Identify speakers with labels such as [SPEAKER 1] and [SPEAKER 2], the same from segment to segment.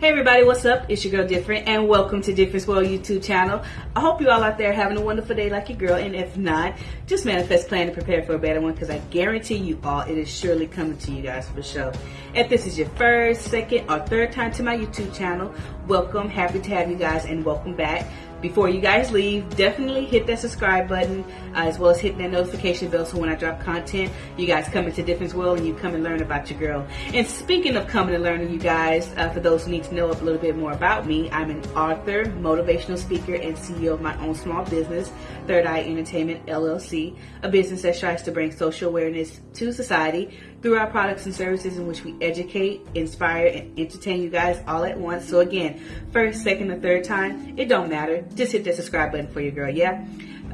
[SPEAKER 1] Hey everybody, what's up? It's your girl Different and welcome to Difference World YouTube channel. I hope you all out there having a wonderful day like your girl and if not, just manifest, plan, and prepare for a better one because I guarantee you all it is surely coming to you guys for sure. If this is your first, second, or third time to my YouTube channel, welcome. Happy to have you guys and welcome back before you guys leave, definitely hit that subscribe button uh, as well as hitting that notification bell so when I drop content, you guys come into Difference World and you come and learn about your girl. And speaking of coming and learning, you guys, uh, for those who need to know a little bit more about me, I'm an author, motivational speaker, and CEO of my own small business, Third Eye Entertainment LLC, a business that strives to bring social awareness to society through our products and services in which we educate, inspire, and entertain you guys all at once. So again, first, second, or third time, it don't matter. Just hit that subscribe button for your girl, yeah?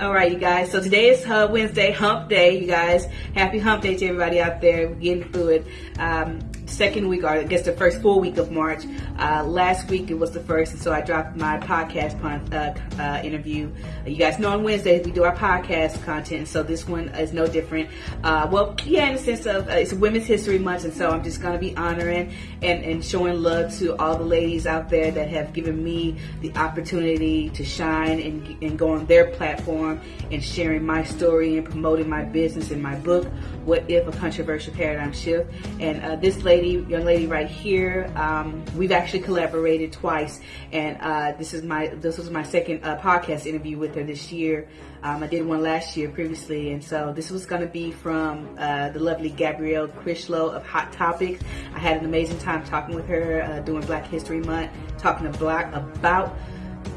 [SPEAKER 1] All right, you guys. So today is uh, Wednesday, Hump Day, you guys. Happy Hump Day to everybody out there. We're getting through it. Um, second week, or I guess the first full week of March. Uh, last week it was the first, and so I dropped my podcast uh, uh, interview. You guys know on Wednesdays we do our podcast content, so this one is no different. Uh, well, yeah, in the sense of uh, it's Women's History Month, and so I'm just going to be honoring and, and showing love to all the ladies out there that have given me the opportunity to shine and, and go on their platform and sharing my story and promoting my business and my book, What If a Controversial Paradigm Shift. And uh, this lady lady, young lady right here. Um, we've actually collaborated twice, and uh, this is my this was my second uh, podcast interview with her this year. Um, I did one last year previously, and so this was going to be from uh, the lovely Gabrielle Critchlow of Hot Topics. I had an amazing time talking with her uh, during Black History Month, talking to Black about.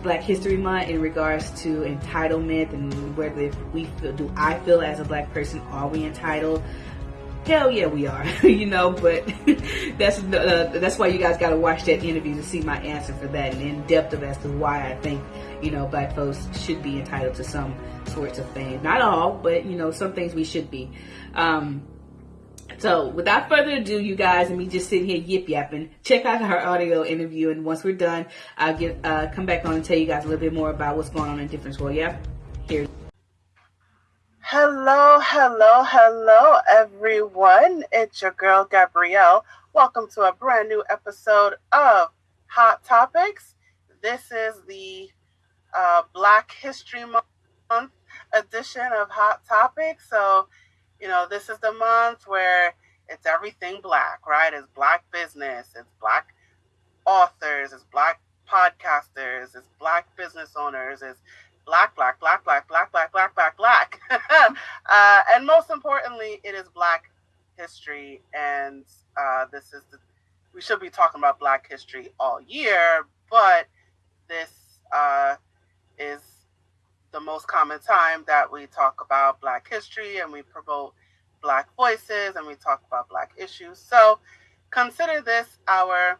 [SPEAKER 1] Black History Month in regards to entitlement and whether we feel, do I feel as a black person, are we entitled? Hell yeah, we are. you know, but that's uh, that's why you guys got to watch that interview to see my answer for that and in depth of as to why I think you know black folks should be entitled to some sorts of fame. Not all, but you know some things we should be. Um, so without further ado, you guys, and me just sitting here yip yapping, check out our audio interview, and once we're done, I'll get uh, come back on and tell you guys a little bit more about what's going on in Difference World. Yeah, here.
[SPEAKER 2] Hello, hello, hello, everyone. It's your girl, Gabrielle. Welcome to a brand new episode of Hot Topics. This is the uh, Black History Month edition of Hot Topics. So, you know, this is the month where it's everything black, right? It's black business, it's black authors, it's black podcasters, it's black business owners, it's black, black, black, black, black, black, black, black, black. uh, and most importantly, it is Black history. And uh, this is the, we should be talking about Black history all year, but this uh, is the most common time that we talk about Black history and we promote Black voices and we talk about Black issues. So consider this our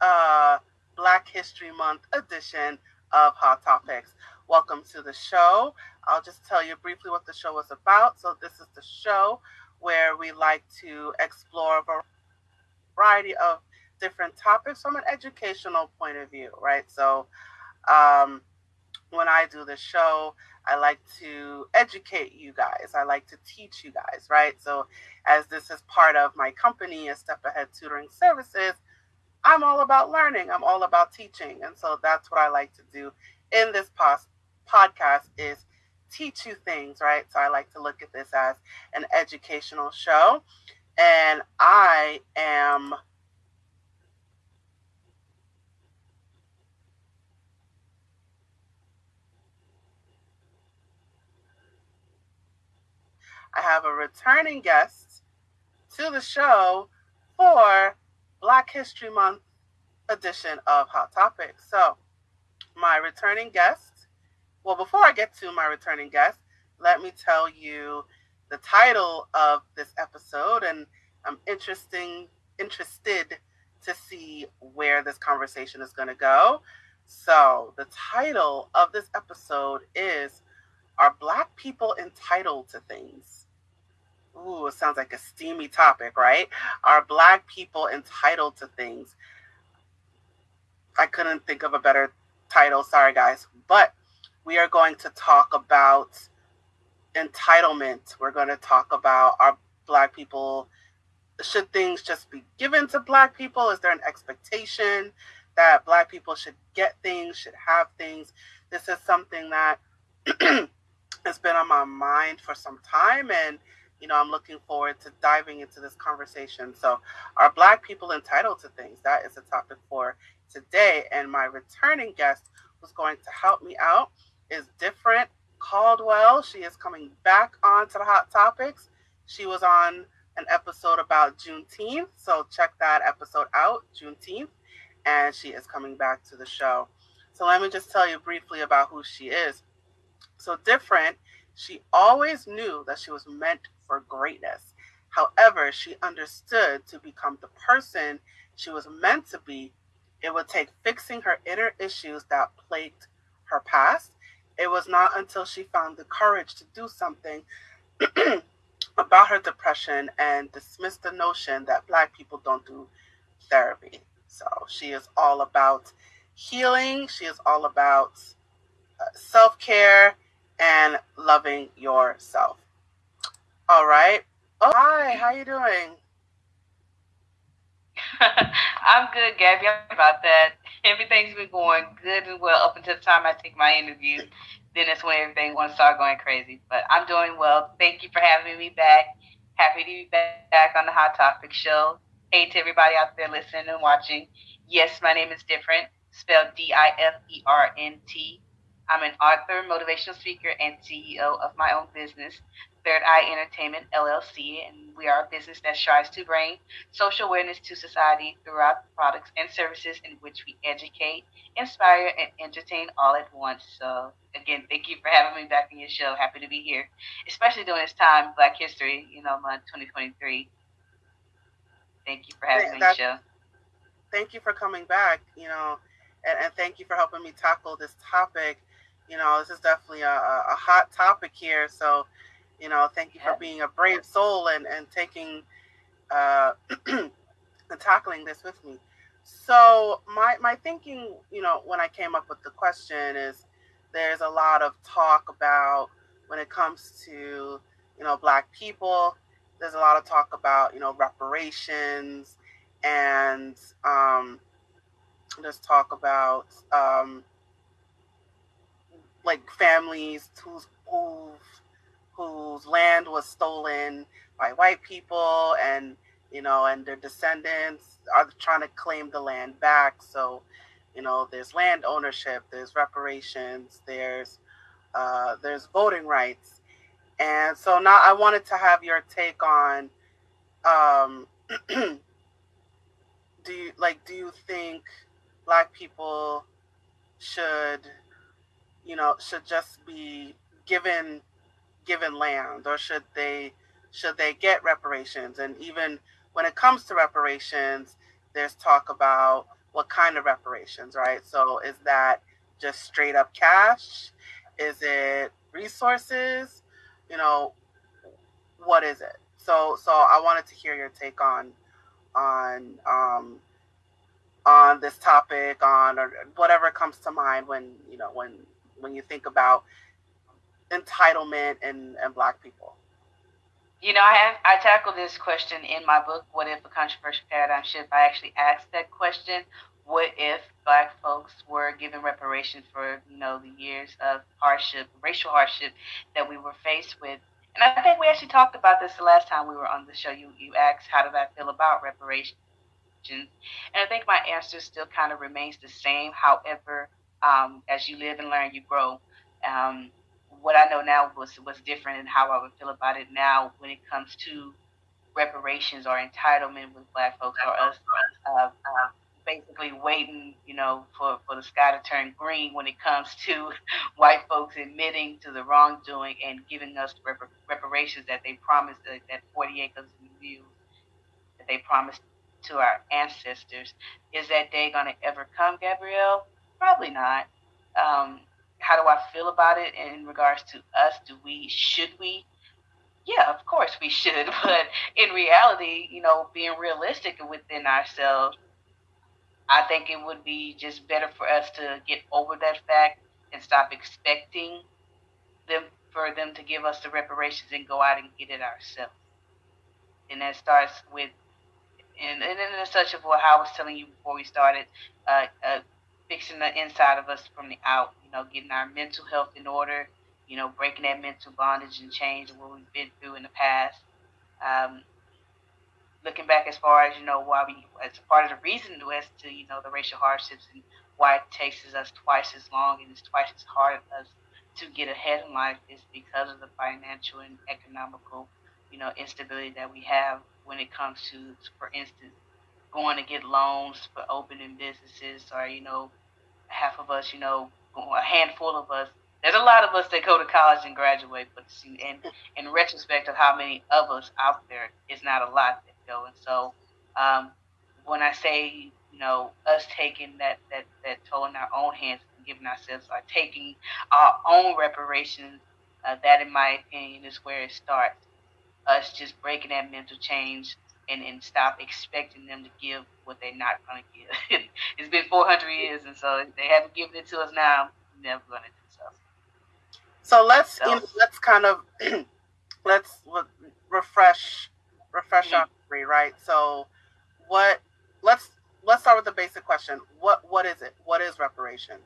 [SPEAKER 2] uh, Black History Month edition of Hot Topics. Welcome to the show. I'll just tell you briefly what the show is about. So, this is the show where we like to explore a variety of different topics from an educational point of view, right? So, um, when I do the show, I like to educate you guys. I like to teach you guys, right? So, as this is part of my company, a Step Ahead Tutoring Services, I'm all about learning. I'm all about teaching. And so that's what I like to do in this pos- podcast is teach you things, right? So I like to look at this as an educational show. And I am I have a returning guest to the show for Black History Month edition of Hot Topics. So, my returning guest, well, before I get to my returning guest, let me tell you the title of this episode, and I'm interesting interested to see where this conversation is going to go. So, the title of this episode is Are Black People Entitled to Things? Ooh, it sounds like a steamy topic, right? Are Black people entitled to things? I couldn't think of a better title. Sorry, guys. But we are going to talk about entitlement. We're going to talk about are Black people should things just be given to black people? Is there an expectation that black people should get things, should have things? This is something that has been on my mind for some time and you know, I'm looking forward to diving into this conversation. So, are Black people entitled to things? That is the topic for today. And my returning guest who's going to help me out is Different Caldwell. She is coming back on to the Hot Topics. She was on an episode about Juneteenth. So, check that episode out, Juneteenth. And she is coming back to the show. So, let me just tell you briefly about who she is. So, Different she always knew that she was meant for greatness. However, she understood to become the person she was meant to be, it would take fixing her inner issues that plagued her past. It was not until she found the courage to do something about her depression and dismissed the notion that Black people don't do therapy. So she is all about healing, she is all about uh, self care and loving yourself. All right. Oh, hi. How you doing?
[SPEAKER 1] I'm good, Gabby. I'm about that. Everything's been going good and well up until the time I take my interview. Then that's when everything wants to start going crazy. But I'm doing well. Thank you for having me back. Happy to be back on the Hot Topic Show. Hey to everybody out there listening and watching. Yes, my name is different, spelled D I F E R N T. I'm an author, motivational speaker, and CEO of my own business, Third Eye Entertainment LLC, and we are a business that strives to bring social awareness to society throughout the products and services in which we educate, inspire, and entertain all at once. So, again, thank you for having me back in your show. Happy to be here, especially during this time, Black History, you know, month 2023. Thank you for having me on show.
[SPEAKER 2] Thank you for coming back, you know, and, and thank you for helping me tackle this topic. You know, this is definitely a, a hot topic here. So, you know, thank you for being a brave soul and, and taking uh, and tackling this with me. So my my thinking, you know, when I came up with the question is there's a lot of talk about when it comes to, you know, black people, there's a lot of talk about, you know, reparations and um there's talk about um like families who's who've whose land was stolen by white people and you know and their descendants are trying to claim the land back. So you know there's land ownership there's reparations there's uh, there's voting rights. And so now i wanted to have your take on um, do you like do you think black people should you know should just be given given land or should they should they get reparations? And even when it comes to reparations there's talk about what kind of reparations right? So is that just straight up cash? Is it resources? You know what is it? So so i wanted to hear your take on on um on this topic on or whatever comes to mind when you know when when you think about entitlement and, and black people?
[SPEAKER 1] You know, I have, I tackle this question in my book, What If a Controversial Paradigm Shift? I actually asked that question. What if black folks were given reparation for, you know, the years of hardship, racial hardship that we were faced with? And I think we actually talked about this the last time we were on the show. You you asked how did I feel about reparations? And I think my answer still kind of remains the same. However, um, as you live and learn, you grow. Um, what I know now was was different and how I would feel about it now when it comes to reparations or entitlement with black folks or us uh, uh, basically waiting, you know, for, for the sky to turn green when it comes to white folks admitting to the wrongdoing and giving us rep- reparations that they promised, uh, that 40 acres of view that they promised to our ancestors. Is that day going to ever come, Gabrielle? Probably not. Um, how do I feel about it in regards to us? Do we, should we? Yeah, of course we should. But in reality, you know, being realistic within ourselves, I think it would be just better for us to get over that fact and stop expecting them for them to give us the reparations and go out and get it ourselves. And that starts with and, and in such of what I was telling you before we started, uh, uh, fixing the inside of us from the out, know, getting our mental health in order, you know, breaking that mental bondage and change what we've been through in the past. Um, looking back as far as, you know, why we, as part of the reason as to, you know, the racial hardships and why it takes us twice as long and it's twice as hard as to get ahead in life is because of the financial and economical, you know, instability that we have when it comes to, for instance, going to get loans for opening businesses or, you know, half of us, you know, a handful of us. There's a lot of us that go to college and graduate, but see, in in retrospect of how many of us out there, it's not a lot that go. And so, um, when I say, you know, us taking that that that toll in our own hands and giving ourselves, or taking our own reparations, uh, that, in my opinion, is where it starts. Us just breaking that mental change and, and stop expecting them to give what they're not going to give. it's been 400 years, and so they haven't given it to us now. Never going to do so.
[SPEAKER 2] So let's so, you know, let's kind of let's refresh refresh mm-hmm. our memory, right? So what? Let's let's start with the basic question. What what is it? What is reparations?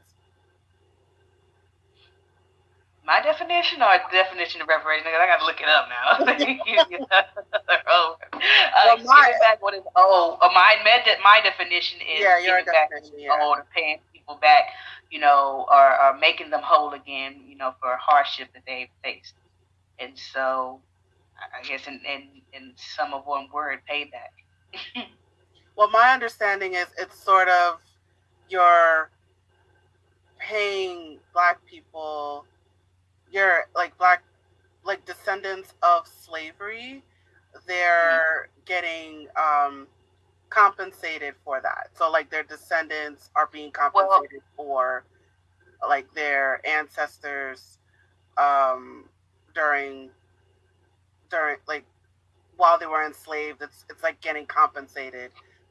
[SPEAKER 1] My definition or definition of reparation? I got to look it up now. oh, uh, well, my, back what is oh, uh, my my definition is yeah, giving back yeah. old and paying people back, you know, or, or making them whole again, you know, for hardship that they've faced. And so, I guess in in, in some of one word, payback.
[SPEAKER 2] well, my understanding is it's sort of you're paying black people you're like black like descendants of slavery they're getting um compensated for that. So like their descendants are being compensated well, for like their ancestors um during during like while they were enslaved. It's it's like getting compensated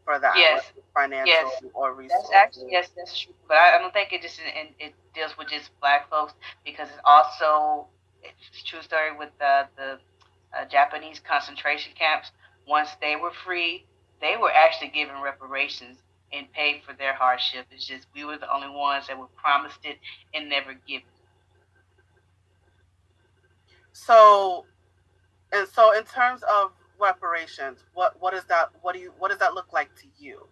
[SPEAKER 2] for that
[SPEAKER 1] yes.
[SPEAKER 2] financial
[SPEAKER 1] yes.
[SPEAKER 2] or resources.
[SPEAKER 1] That's actually yes, that's true. But I, I don't think it just it, it deals with just black folks because it's also it's true story with the the uh, Japanese concentration camps. Once they were free, they were actually given reparations and paid for their hardship. It's just we were the only ones that were promised it and never given.
[SPEAKER 2] So, and so in terms of reparations, what what is that? What do you what does that look like to you?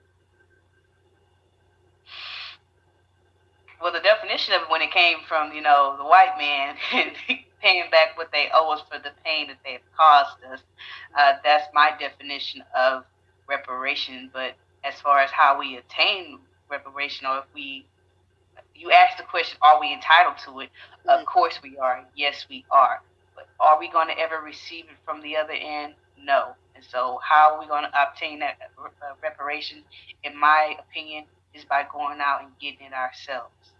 [SPEAKER 1] Well, the definition of it when it came from you know the white man paying back what they owe us for the pain that they have caused us, uh, that's my definition of reparation. But as far as how we attain reparation, or if we you ask the question, are we entitled to it? Mm-hmm. Of course we are. Yes, we are. But are we going to ever receive it from the other end? No. And so, how are we going to obtain that uh, reparation? In my opinion, is by going out and getting it ourselves.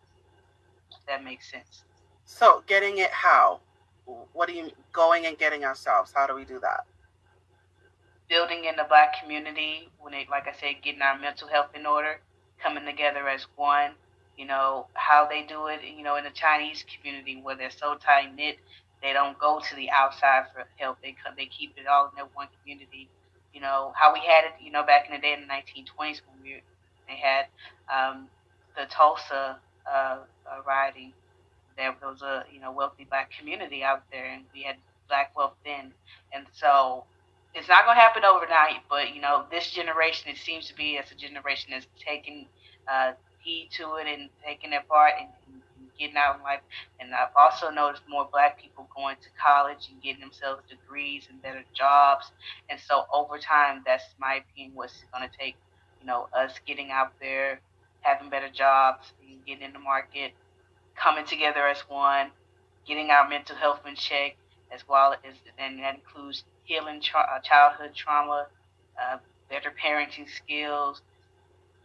[SPEAKER 1] If that makes sense.
[SPEAKER 2] So, getting it how? What are you going and getting ourselves? How do we do that?
[SPEAKER 1] Building in the black community, when it, like I said, getting our mental health in order, coming together as one. You know how they do it. You know in the Chinese community where they're so tight knit they don't go to the outside for help. They they keep it all in their one community. You know how we had it. You know back in the day in the 1920s when we they had um, the Tulsa uh, uh, rioting. There was a you know wealthy black community out there, and we had black wealth then. And so it's not going to happen overnight. But you know this generation, it seems to be as a generation that's taking uh, heed to it and taking their part and, and getting out in life. And I've also noticed more black people going to college and getting themselves degrees and better jobs. And so over time, that's my opinion, what's going to take, you know, us getting out there, having better jobs, and getting in the market, coming together as one, getting our mental health in check, as well as, and that includes healing tra- uh, childhood trauma, uh, better parenting skills,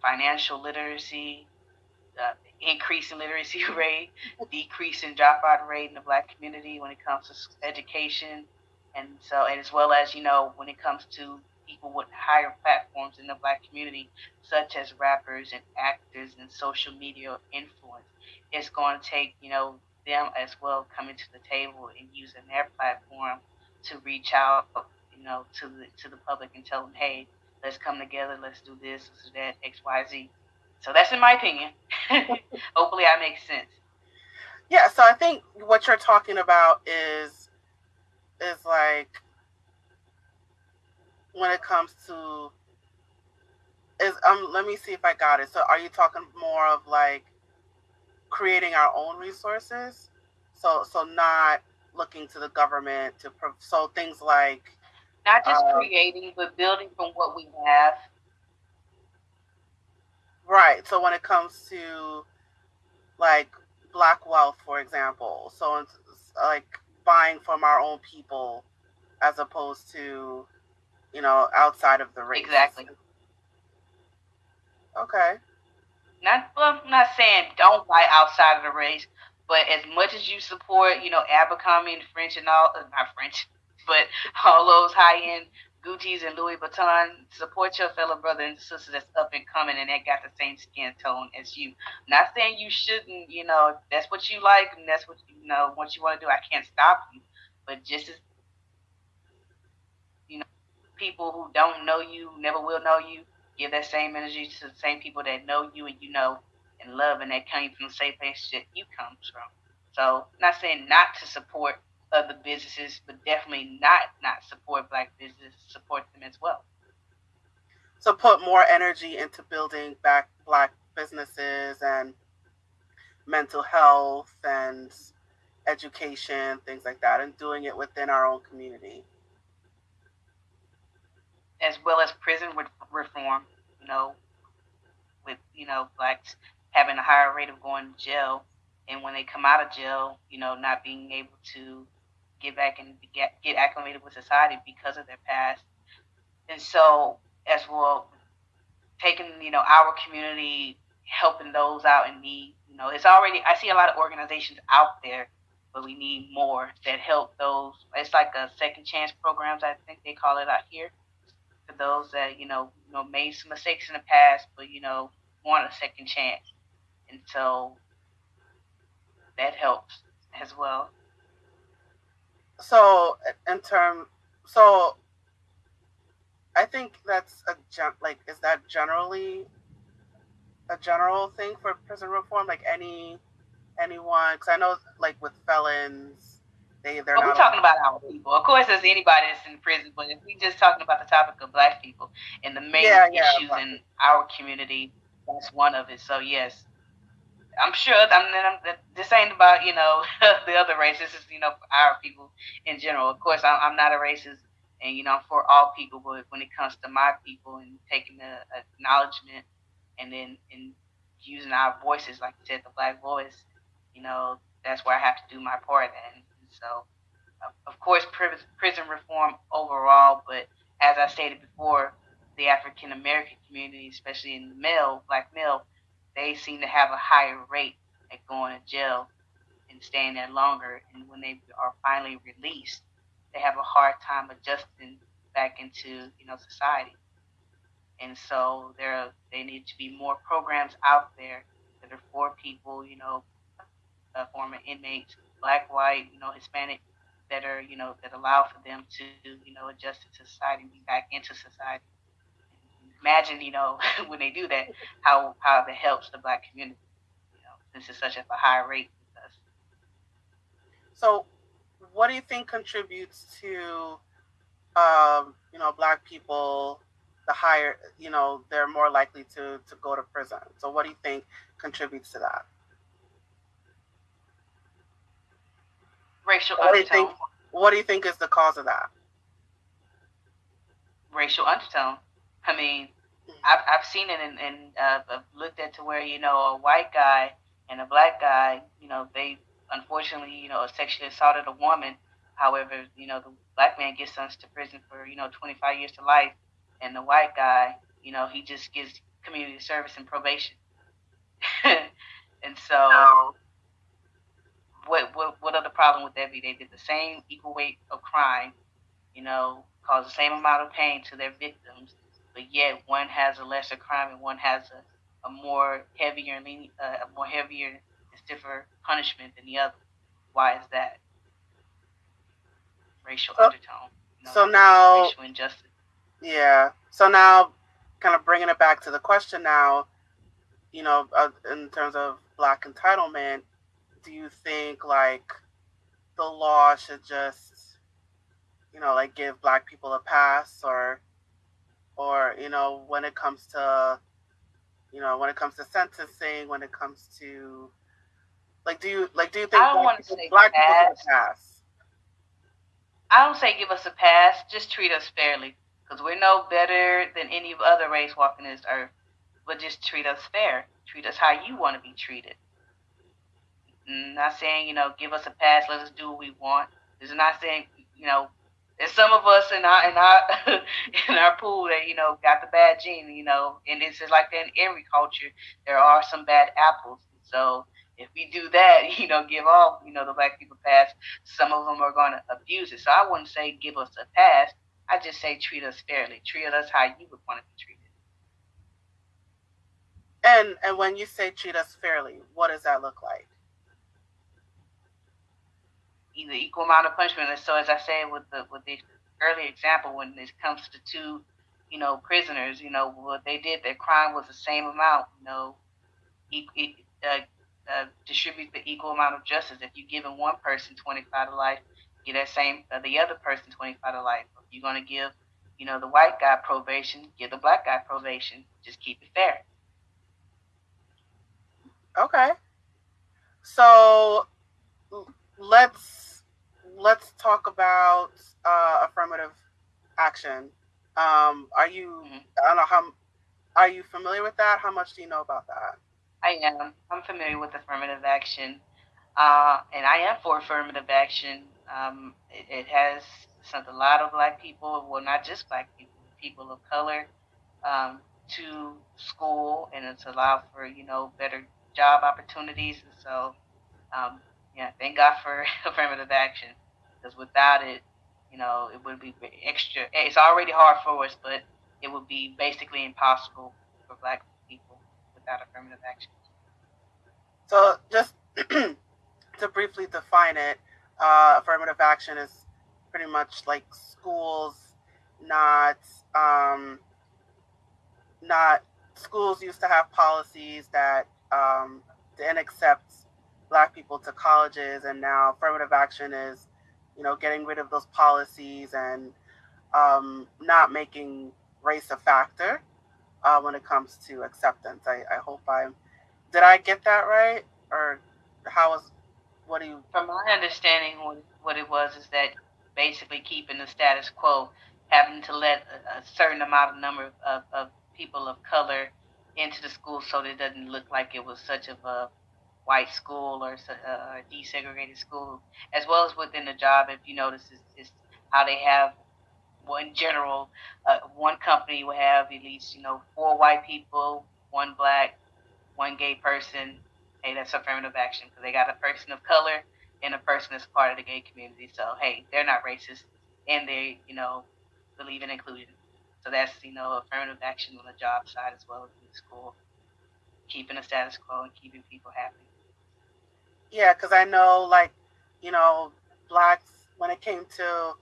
[SPEAKER 1] financial literacy, uh, increase in literacy rate, decrease in dropout rate in the black community when it comes to education, and so and as well as you know when it comes to people with higher platforms in the black community, such as rappers and actors and social media influence, it's going to take you know them as well coming to the table and using their platform to reach out, you know, to the to the public and tell them, hey, let's come together, let's do this, let's do that, X, Y, Z. So that's in my opinion. Hopefully, I make sense.
[SPEAKER 2] Yeah. So I think what you're talking about is is like when it comes to is um let me see if I got it. So are you talking more of like creating our own resources? So so not looking to the government to so things like
[SPEAKER 1] not just uh, creating but building from what we have.
[SPEAKER 2] Right. So when it comes to like black wealth, for example, so it's like buying from our own people as opposed to you know, outside of the race.
[SPEAKER 1] Exactly.
[SPEAKER 2] Okay.
[SPEAKER 1] Not well, I'm not saying don't buy outside of the race, but as much as you support, you know, Abercrombie and French and all, not French, but all those high end Gucci's and Louis Vuitton, support your fellow brother and sister that's up and coming and that got the same skin tone as you. Not saying you shouldn't, you know, that's what you like and that's what you know what you want to do. I can't stop you, but just as you know, people who don't know you, never will know you, give that same energy to the same people that know you and you know and love and that came from the same place that you come from. So not saying not to support other businesses, but definitely not not support black businesses, support them as well.
[SPEAKER 2] So put more energy into building back black businesses and mental health and education, things like that, and doing it within our own community
[SPEAKER 1] as well as prison reform. You know, with you know blacks having a higher rate of going to jail, and when they come out of jail, you know, not being able to get back and get get acclimated with society because of their past, and so as well, taking you know our community, helping those out in need. You know, it's already I see a lot of organizations out there but we need more that help those. It's like a second chance programs, I think they call it out here, for those that you know, you know made some mistakes in the past, but you know want a second chance, and so that helps as well.
[SPEAKER 2] So in term, so I think that's a gen like is that generally a general thing for prison reform? Like any anyone? Because I know like with felons they they're
[SPEAKER 1] well,
[SPEAKER 2] not.
[SPEAKER 1] We're talking about our people. Of course, there's anybody that's in prison, but if we just talking about the topic of black people and the main yeah, issues in our community, that's one of it. So yes, I'm sure. I'm, I'm, this ain't about you know the other races. This is you know our people in general. Of course, I'm, I'm not a racist, and you know for all people. But when it comes to my people and taking the acknowledgement, and then and using our voices, like you said, the black voice, you know that's where I have to do my part. And so, of course, prison reform overall, but as I stated before, the African American community, especially in the male, black male, they seem to have a higher rate at going to jail and staying there longer. And when they are finally released, they have a hard time adjusting back into you know society. And so there, they need to be more programs out there that are for people, you know, uh, former inmates black, white, you know, Hispanic that are, you know, that allow for them to, you know, adjust to society, be back into society. Imagine, you know, when they do that, how how that helps the black community, you know, since it's such a high rate with us.
[SPEAKER 2] So, what do you think contributes to, um, you know, black people? The higher, you know, they're more likely to to go to prison. So, what do you think contributes to that?
[SPEAKER 1] racial what
[SPEAKER 2] undertone. Do you think, what do you think is the cause of that?
[SPEAKER 1] Racial undertone. I mean. I've, I've seen it and, and uh, I've looked at to where, you know, a white guy and a black guy, you know, they unfortunately, you know, sexually assaulted a woman. However, you know, the black man gets sentenced to prison for, you know, 25 years to life. And the white guy, you know, he just gets community service and probation. and so what, what what other problem would that be? They did the same equal weight of crime, you know, caused the same amount of pain to their victims, but yet one has a lesser crime and one has a, a more heavier and uh, a more heavier and stiffer punishment than the other. Why is that? Racial undertone.
[SPEAKER 2] You know, so now
[SPEAKER 1] racial injustice.
[SPEAKER 2] Yeah. So now kind of bringing it back to the question now, you know, uh, in terms of black entitlement, do you think like the law should just, you know, like give black people a pass or, or, you know, when it comes to, you know, when it comes to sentencing, when it comes to, like, do you, like, do you think
[SPEAKER 1] I don't
[SPEAKER 2] black,
[SPEAKER 1] want to say
[SPEAKER 2] black people
[SPEAKER 1] pass.
[SPEAKER 2] pass?
[SPEAKER 1] I don't say give us a pass, just treat us fairly. Because we're no better than any other race walking this earth. But just treat us fair. Treat us how you want to be treated. Mm, Not saying, you know, give us a pass, let us do what we want. It's not saying, you know, there's some of us in our in our in our pool that, you know, got the bad gene, you know, and it's just like in every culture. There are some bad apples. So if we do that, you know, give all, you know, the black people pass, some of them are going to abuse it. So I wouldn't say give us a pass. I just say treat us fairly. Treat us how you would want to be treated.
[SPEAKER 2] And and when you say treat us fairly, what does that look like?
[SPEAKER 1] Either equal amount of punishment. And so as I said with the with the earlier example, when it comes to two, you know, prisoners, you know, what they did, their crime was the same amount, you know, uh, uh, distribute the equal amount of justice. If you're giving one person 25 to life, give that same uh, the other person 25 to life. If you're going to give, you know, the white guy probation, give the black guy probation. Just keep it fair.
[SPEAKER 2] Okay. So let's let's talk about uh, affirmative action. Um, are you?
[SPEAKER 1] Mhm.
[SPEAKER 2] I don't know how. Are you familiar with that? How much do you know about that?
[SPEAKER 1] I am. I'm familiar with affirmative action, uh, and I am for affirmative action. Um, it, it has sent a lot of black people, well, not just black people, people of color, um, to school, and it's allowed for you know better job opportunities. And so, um, yeah, thank God for affirmative action, because without it, you know, it would be extra. It's already hard for us, but it would be basically impossible for black people without affirmative action.
[SPEAKER 2] So just to briefly define it, uh, affirmative action is pretty much like schools not um, not schools used to have policies that um, didn't accept black people to colleges, and now affirmative action is you know getting rid of those policies and um, not making race a factor uh, when it comes to acceptance. I, I hope I'm did I get that right, or how was? What do you?
[SPEAKER 1] From my understanding, what, it was is that basically keeping the status quo, having to let a, a certain amount of number of, of people of color into the school so that it doesn't look like it was such of a white school or uh, desegregated school, as well as within the job. If you notice, is, is how they have, well, in general, uh, one company will have at least you know four white people, one black, one gay person. Hey, that's affirmative action because they got a person of color and a person that's part of the gay community. So hey, they're not racist and they, you know, believe in inclusion. So that's you know affirmative action on the job side as well as in the school, keeping the status quo and keeping people happy.
[SPEAKER 2] Yeah, because I know, like, you know, blacks when it came to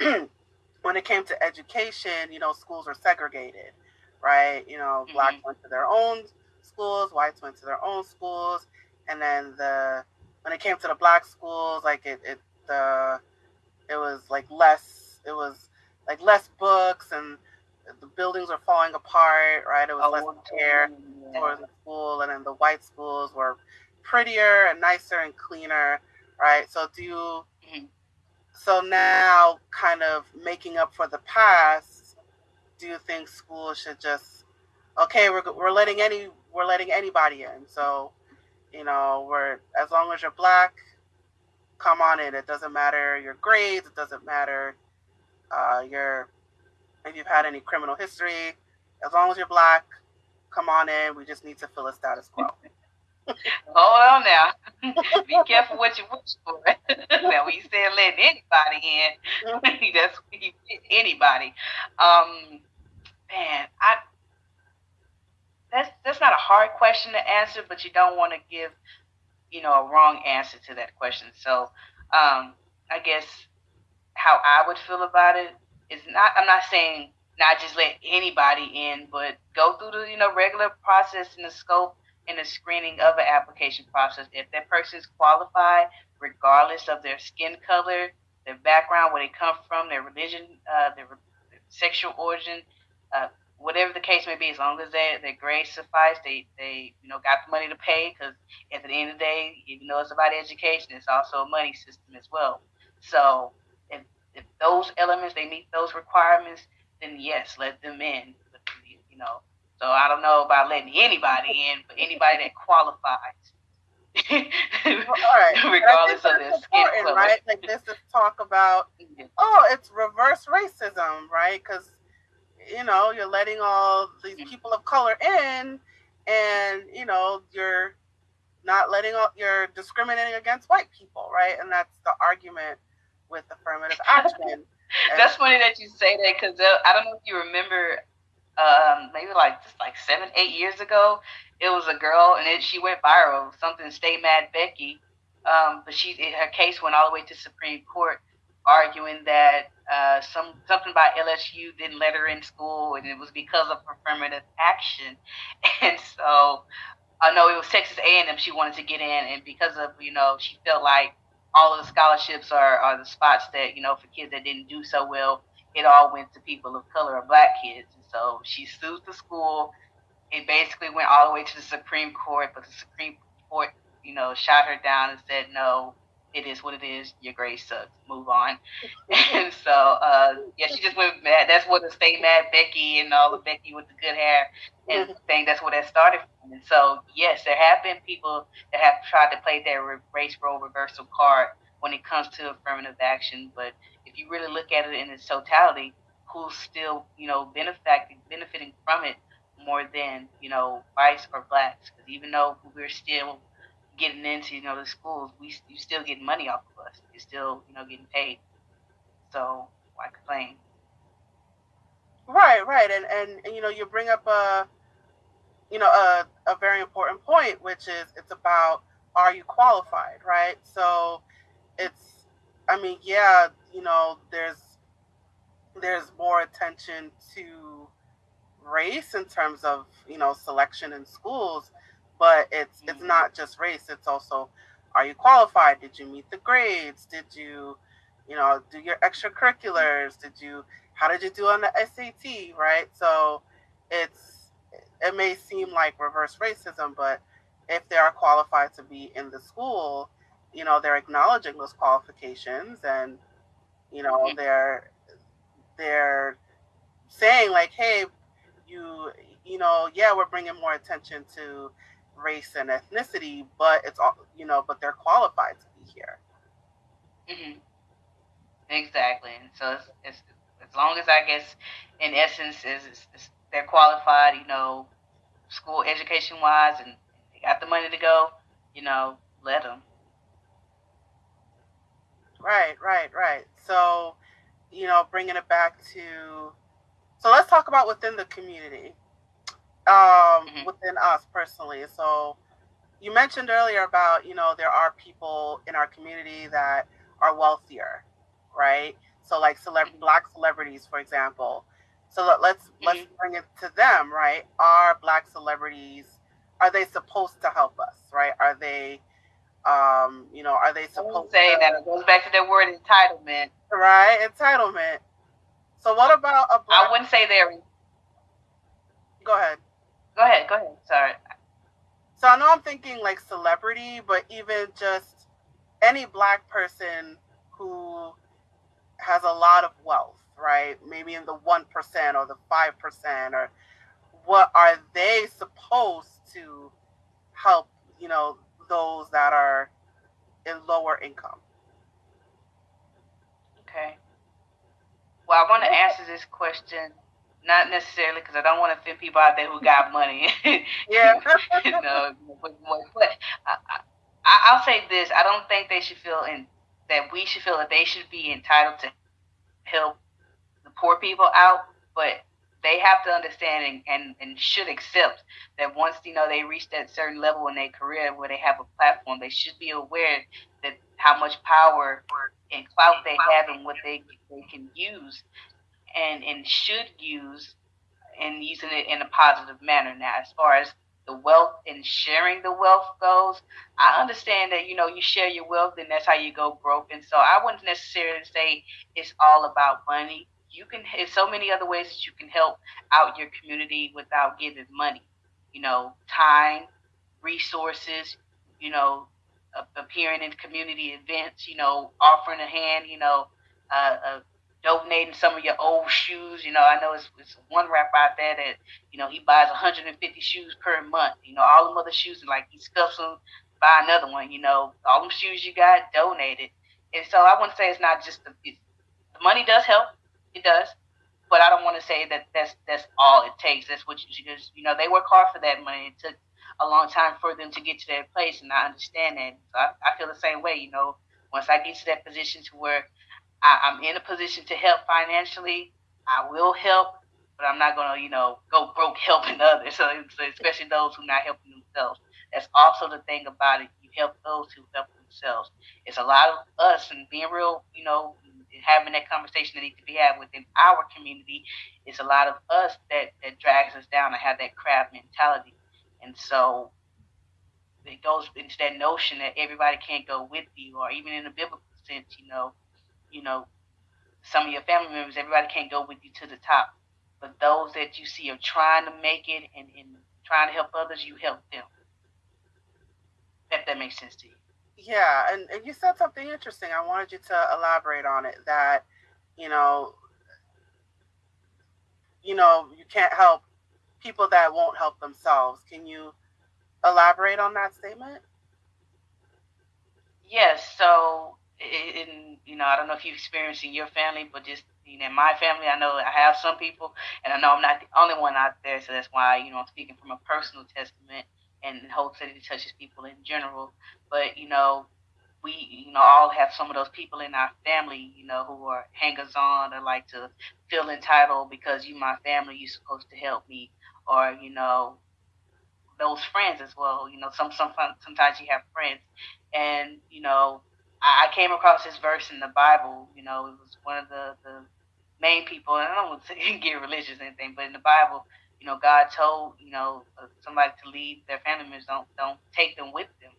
[SPEAKER 2] when it came to education, you know, schools were segregated, right? You know, blacks
[SPEAKER 1] Mhm.
[SPEAKER 2] went to their own schools, whites went to their own schools, and then the when it came to the black schools, like it, it the it was like less, it was like less books and the buildings were falling apart, right? It was less care for the school, and then the white schools were prettier and nicer and cleaner, right? So do you,
[SPEAKER 1] Mhm.
[SPEAKER 2] so now kind of making up for the past, do you think schools should just okay, we're we're letting any we're letting anybody in, so you know we're as long as you're black, come on in. It doesn't matter your grades, it doesn't matter uh, your if you've had any criminal history, as long as you're black, come on in. We just need to fill a status quo.
[SPEAKER 1] Hold on now. Be careful what you wish for. now, when you say letting anybody in, that's anybody. Um, man, I that's that's not a hard question to answer, but you don't want to give, you know, a wrong answer to that question. So, um, I guess how I would feel about it is not. I'm not saying not just let anybody in, but go through the you know regular process and the scope and the screening of an application process. If that person is qualified, regardless of their skin color, their background, where they come from, their religion, uh, their, their, sexual origin, uh, whatever the case may be, as long as they, their grades suffice, they, they you know got the money to pay. Because at the end of the day, even though it's about education, it's also a money system as well. So if, if those elements they meet those requirements, then yes, let them in. You know, so I don't know about letting anybody in, but anybody that qualifies.
[SPEAKER 2] right.
[SPEAKER 1] regardless of their skin color.
[SPEAKER 2] Right? Like this is talk about, oh, it's reverse racism, right? Because you know you're letting all these mm-hmm. people of color in, and you know you're not letting all you're discriminating against white people, right? And that's the argument with affirmative action.
[SPEAKER 1] that's funny that you say that because I don't know if you remember um, maybe like just like seven, eight years ago. It was a girl, and it, she went viral. Something "Stay Mad Becky," um, but she her case went all the way to Supreme Court, arguing that uh, some something about LSU didn't let her in school, and it was because of affirmative action. And so, I know it was Texas A&M she wanted to get in, and because of you know she felt like all of the scholarships are, are the spots that you know for kids that didn't do so well it all went to people of color or black kids. So she sued the school. It basically went all the way to the Supreme Court, but the Supreme Court, you know, shot her down and said, no, it is what it is. Your grade sucks. Move on. and so, uh, yeah, she just went mad. That's what the stay mad Becky and all the Becky with the good hair and mm-hmm. thing. That's where that started from. And so, yes, there have been people that have tried to play their race role reversal card when it comes to affirmative action, but if you really look at it in its totality, who's still, you know, benefiting benefiting from it more than, you know, whites or blacks. Because even though we're still getting into, you know, the schools, we you still getting money off of us. You're still, you know, getting paid. So why complain?
[SPEAKER 2] Right, right, and, and and you know, you bring up a, you know, a a very important point, which is it's about are you qualified, right? So it's, I mean, yeah, you know, there's there's more attention to race in terms of you know selection in schools, but it's it's mm-hmm. not just race. It's also are you qualified? Did you meet the grades? Did you you know do your extracurriculars? Did you how did you do on the SAT? Right. So it's it may seem like reverse racism, but if they are qualified to be in the school, you know they're acknowledging those qualifications and you know, mm-hmm. they're they're saying like, hey, you you know, yeah, we're bringing more attention to race and ethnicity, but it's all you know, but they're qualified to be here.
[SPEAKER 1] Mm-hmm. Exactly, and so it's, it's, as long as I guess, in essence, is they're qualified, you know, school education wise, and they got the money to go, you know, let them.
[SPEAKER 2] Right, right, right. So, you know, bringing it back to, so let's talk about within the community, um, mm-hmm. within us personally. So, you mentioned earlier about, you know, there are people in our community that are wealthier, right? So, like celeb- mm-hmm. black celebrities, for example. So let, let's mm-hmm. let's bring it to them, right? Are black celebrities are they supposed to help us, right? Are they um, you know, are they supposed
[SPEAKER 1] say to, say that it goes back to the word entitlement?
[SPEAKER 2] Right, entitlement. So what about a
[SPEAKER 1] black I wouldn't say they're
[SPEAKER 2] Go ahead.
[SPEAKER 1] Go ahead, go ahead. Sorry.
[SPEAKER 2] So I know I'm thinking like celebrity, but even just any black person who has a lot of wealth, right? Maybe in the 1% or the 5% or what are they supposed to help, you know, those that are in lower income?
[SPEAKER 1] Okay. Well, I want to answer this question not necessarily because I don't want to offend people out there who got money.
[SPEAKER 2] yeah.
[SPEAKER 1] you know, but, but I, I, will say this: I don't think they should feel in that we should feel that they should be entitled to help the poor people out, but they have to understand and, and, and should accept that once you know they reach that certain level in their career where they have a platform, they should be aware that how much power and clout they have and what they they can use. and and should use and using it in a positive manner now as far as the wealth and sharing the wealth goes i understand that you know you share your wealth and that's how you go broke and so i wouldn't necessarily say it's all about money you can there's so many other ways that you can help out your community without giving money you know time resources you know appearing in community events you know offering a hand you know uh, uh, donating some of your old shoes. You know, I know it's, it's one rapper out there that, you know, he buys 150 shoes per month. You know, all them other shoes, and like he scuffs them, buy another one. You know, all them shoes you got donated. And so I wouldn't say it's not just the, the money does help. It does. But I don't want to say that that's that's all it takes. That's what you just you know they work hard for that money. It took a long time for them to get to that place, and I understand that. So I, I feel the same way. You know, once I get to that position to where I, am in a position to help financially. I will help, but I'm not gonna, you know, go broke helping others. So, especially those who not helping themselves. That's also the thing about it. You help those who help themselves. It's a lot of us and being real, you know, having that conversation that needs to be had within our community. is a lot of us that that drags us down and have that crab mentality. And so it goes into that notion that everybody can't go with you, or even in a biblical sense, you know, you know, some of your family members, everybody can't go with you to the top. But those that you see are trying to make it and, and trying to help others, you help them. If that makes sense to you.
[SPEAKER 2] Yeah, and, and you said something interesting. I wanted you to elaborate on it that, you know, you know, you can't help people that won't help themselves. Can you elaborate on that statement?
[SPEAKER 1] Yes. So in you know, I don't know if you've experienced in your family, but just you know, in my family, I know I have some people, and I know I'm not the only one out there. So that's why you know I'm speaking from a personal testament, and hopes that it touches people in general. But you know, we you know all have some of those people in our family, you know, who are hangers on or like to feel entitled because you my family, you're supposed to help me, or you know, those friends as well. You know, some some sometimes you have friends, and you know I came across this verse in the Bible. You know, it was one of the, the main people, and I don't want to get religious or anything, but in the Bible, you know, God told you know uh, somebody to leave their family members. Don't don't take them with them,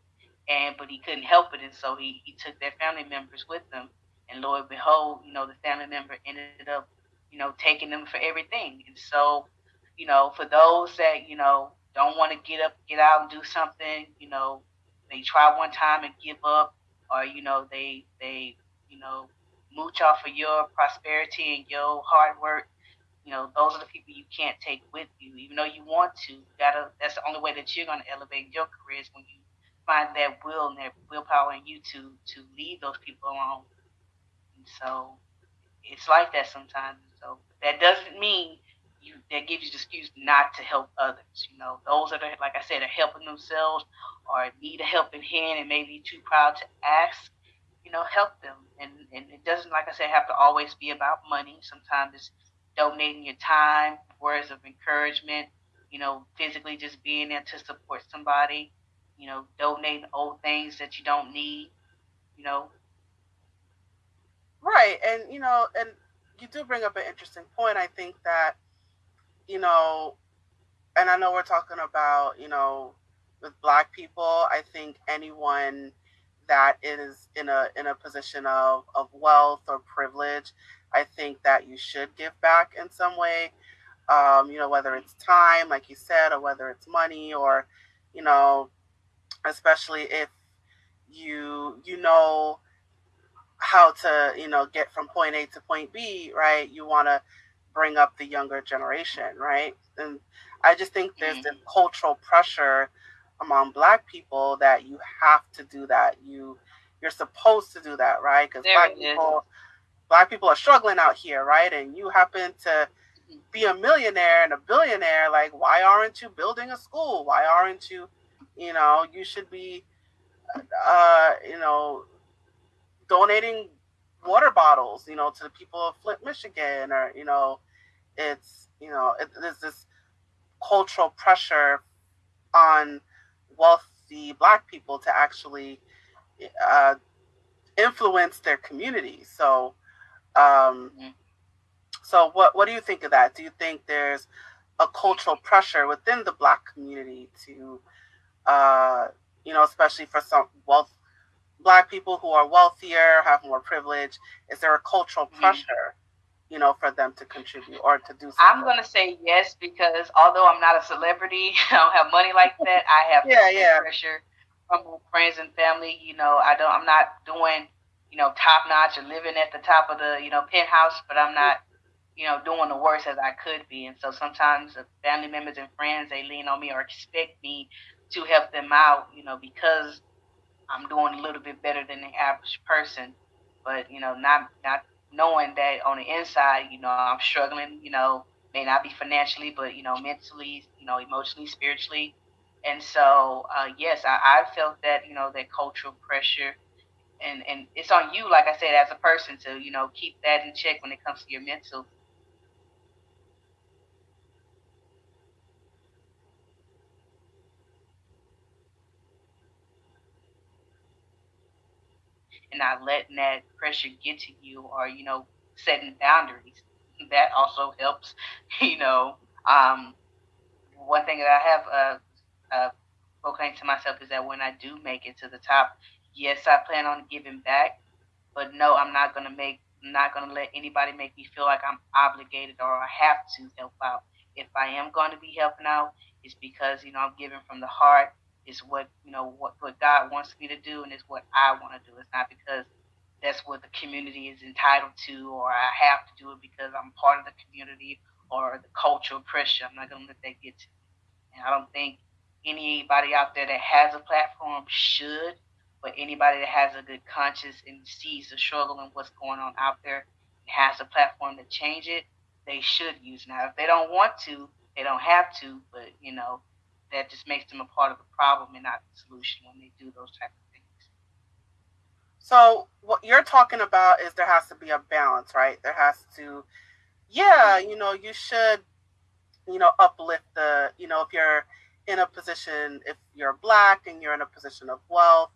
[SPEAKER 1] and but he couldn't help it, and so he he took their family members with them, and Lord behold, you know, the family member ended up, you know, taking them for everything, and so, you know, for those that you know don't want to get up, get out and do something, you know, they try one time and give up or you know they they you know mooch off of your prosperity and your hard work you know those are the people you can't take with you even though you want to you gotta that's the only way that you're going to elevate your career is when you find that will and that willpower in you to to leave those people alone and so it's like that sometimes so that doesn't mean you that gives you the excuse not to help others. You know, those that are like I said are helping themselves or need a helping hand and maybe too proud to ask, you know, help them. And and it doesn't like I said have to always be about money. Sometimes it's donating your time, words of encouragement, you know, physically just being there to support somebody, you know, donating old things that you don't need, you know.
[SPEAKER 2] Right. And you know, and you do bring up an interesting point. I think that you know, and I know we're talking about, you know, with black people, I think anyone that is in a in a position of, of wealth or privilege, I think that you should give back in some way. Um, you know, whether it's time, like you said, or whether it's money, or you know, especially if you you know how to you know get from point A to point B, right? You want to bring up the younger generation, right? And I just think there's mm-hmm. this cultural pressure among black people that you have to do that. You you're supposed to do that, right? Because black people black people are struggling out here, right? And you happen to mm-hmm. be a millionaire and a billionaire, like why aren't you building a school? Why aren't you, you know, you should be uh, you know, donating water bottles, you know, to the people of Flint, Michigan, or you know, it's you know, it, there's this cultural pressure on wealthy Black people to actually uh, influence their community. So, um, mm-hmm. So what what do you think of that? Do you think there's a cultural pressure within the black community to uh, you know, especially for some wealth black people who are wealthier, have more privilege? Is there a cultural mm-hmm. pressure, you know, for them to contribute or to do something?
[SPEAKER 1] I'm gonna say yes because although I'm not a celebrity, I don't have money like that. I have yeah, yeah. pressure from friends and family. You know, I don't. I'm not doing, you know, top notch or living at the top of the, you know, penthouse, but I'm not. You know, doing the worst as I could be, and so sometimes family members and friends they lean on me or expect me to help them out. You know, because I'm doing a little bit better than the average person, but you know, not not knowing that on the inside, you know, I'm struggling. You know, may not be financially, but you know, mentally, you know, emotionally, spiritually, and so uh, yes, I, I felt that you know that cultural pressure. And, and it's on you, like I said, as a person to, you know, keep that in check when it comes to your mental and not letting that pressure get to you or, you know, setting boundaries. That also helps, you know. Um, one thing that I have uh, uh, proclaimed to myself is that when I do make it to the top, yes, I plan on giving back, but no, I'm not gonna make, not gonna let anybody make me feel like I'm obligated or I have to help out. If I am going to be helping out, it's because you know I'm giving from the heart It's what you know what, what God wants me to do and it's what I want to do. It's not because that's what the community is entitled to or I have to do it because I'm part of the community or the cultural pressure. I'm not gonna let that get to me. And I don't think anybody out there that has a platform should, but anybody that has a good conscience and sees the struggle and what's going on out there and has a platform to change it, they should use. Now if they don't want to, they don't have to, but you know, that just makes them a part of the problem and not the solution when they do those type of things.
[SPEAKER 2] So what you're talking about is there has to be a balance, right? There has to, yeah, you know, you should, you know, uplift the, you know, if you're in a position, if you're black and you're in a position of wealth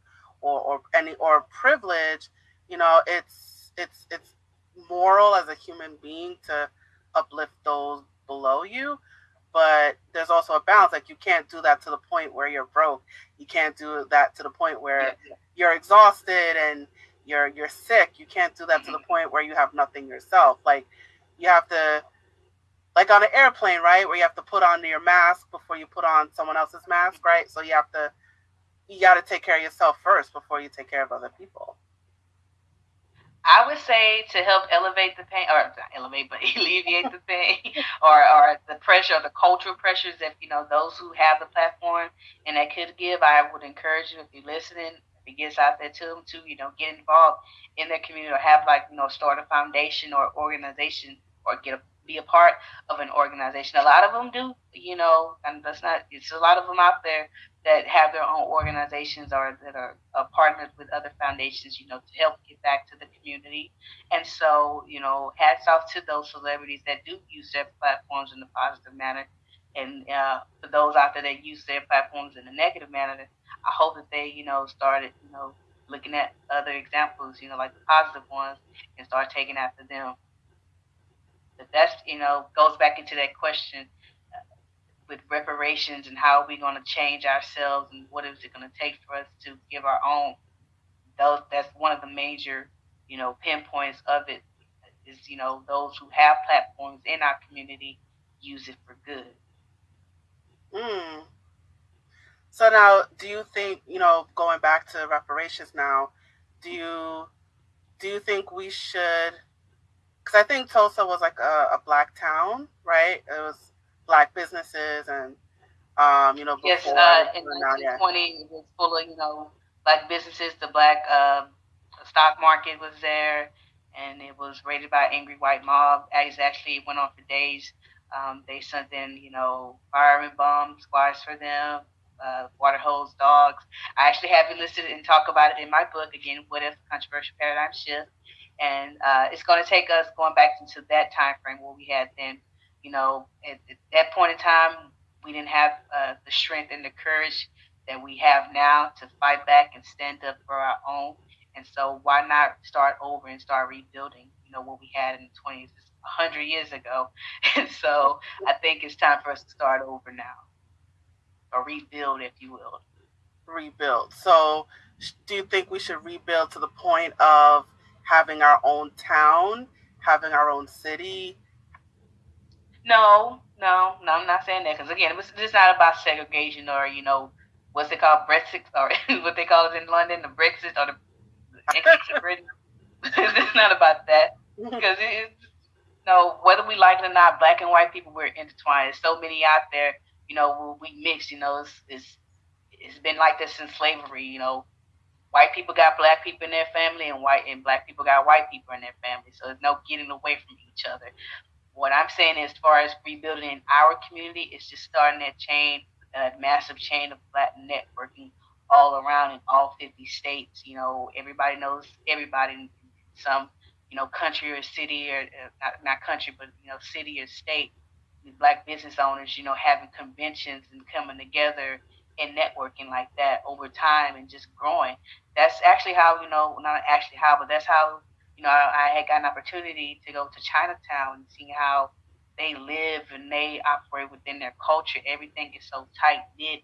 [SPEAKER 2] or or any or privilege, you know, it's it's it's moral as a human being to uplift those below you but there's also a balance. Like you can't do that to the point where you're broke. You can't do that to the point where yeah, you're exhausted and you're you're sick. You can't do that mm-hmm. to the mm-hmm. point where you have nothing yourself. Like you have to like on an airplane, right? Where you have to put on your mask before you put on someone else's mask, right? So you have to you got to take care of yourself first before you take care of other people.
[SPEAKER 1] I would say to help elevate the pain, or elevate, but alleviate the pain, or or the pressure, or the cultural pressures that you know those who have the platform and that could give. I would encourage you if you're listening, if it gets out there to them to you know get involved in their community or have like you know start a foundation or organization or get a be a part of an organization. A lot of them do, you know, and that's not, it's a lot of them out there that have their own organizations or that are uh, partnered with other foundations, you know, to help get back to the community. And so, you know, hats off to those celebrities that do use their platforms in a positive manner. And uh, for those out there that use their platforms in a negative manner, I hope that they, you know, started, you know, looking at other examples, you know, like the positive ones, and start taking after them that that's you know goes back into that question with reparations and how are we going to change ourselves and what is it going to take for us to give our own those that's one of the major you know pinpoints of it is you know those who have platforms in our community use it for good
[SPEAKER 2] mm. so now do you think you know going back to reparations now do you do you think we should because I think Tulsa was like a, a, black town, right? It was black businesses and um, you know,
[SPEAKER 1] before, yes, uh, in 1920 yeah. it was full of you know black businesses. The black uh, stock market was there, and it was raided by angry white mob. It actually went on for days. Um, they sent in you know fire and bomb squads for them. Uh, water hose dogs. I actually have it listed and talk about it in my book again. What if controversial paradigm shift? and uh, it's going to take us going back into that time frame where we had then, you know, at, at that point in time, we didn't have uh, the strength and the courage that we have now to fight back and stand up for our own. And so, why not start over and start rebuilding? You know what we had in the 20s. hundred years ago, and so I think it's time for us to start over now, or rebuild, if you will.
[SPEAKER 2] Rebuild. So, do you think we should rebuild to the point of having our own town, having our own city?
[SPEAKER 1] No, no, no. I'm not saying that because again, it's, just not about segregation or you know what's it called, Brexit, or what they call it in London, the Brexit or the exit Britain. it's not about that mm-hmm. because it's you know whether we like it or not, black and white people we're intertwined. There's so many out there, you know, we mix. You know, it's, it's it's been like this since slavery. You know, white people got black people in their family, and white and black people got white people in their family. So there's no getting away from each other. What I'm saying as far as rebuilding in our community is just starting that chain, that massive chain of black networking all around in all 50 states. You know, everybody knows everybody in some, you know, country or city or uh, not, not country, but, you know, city or state. Black business owners, you know, having conventions and coming together and networking like that over time and just growing. That's actually how, you know, not actually how, but that's how, you know, I, I had got an opportunity to go to Chinatown and see how they live and they operate within their culture. Everything is so tight knit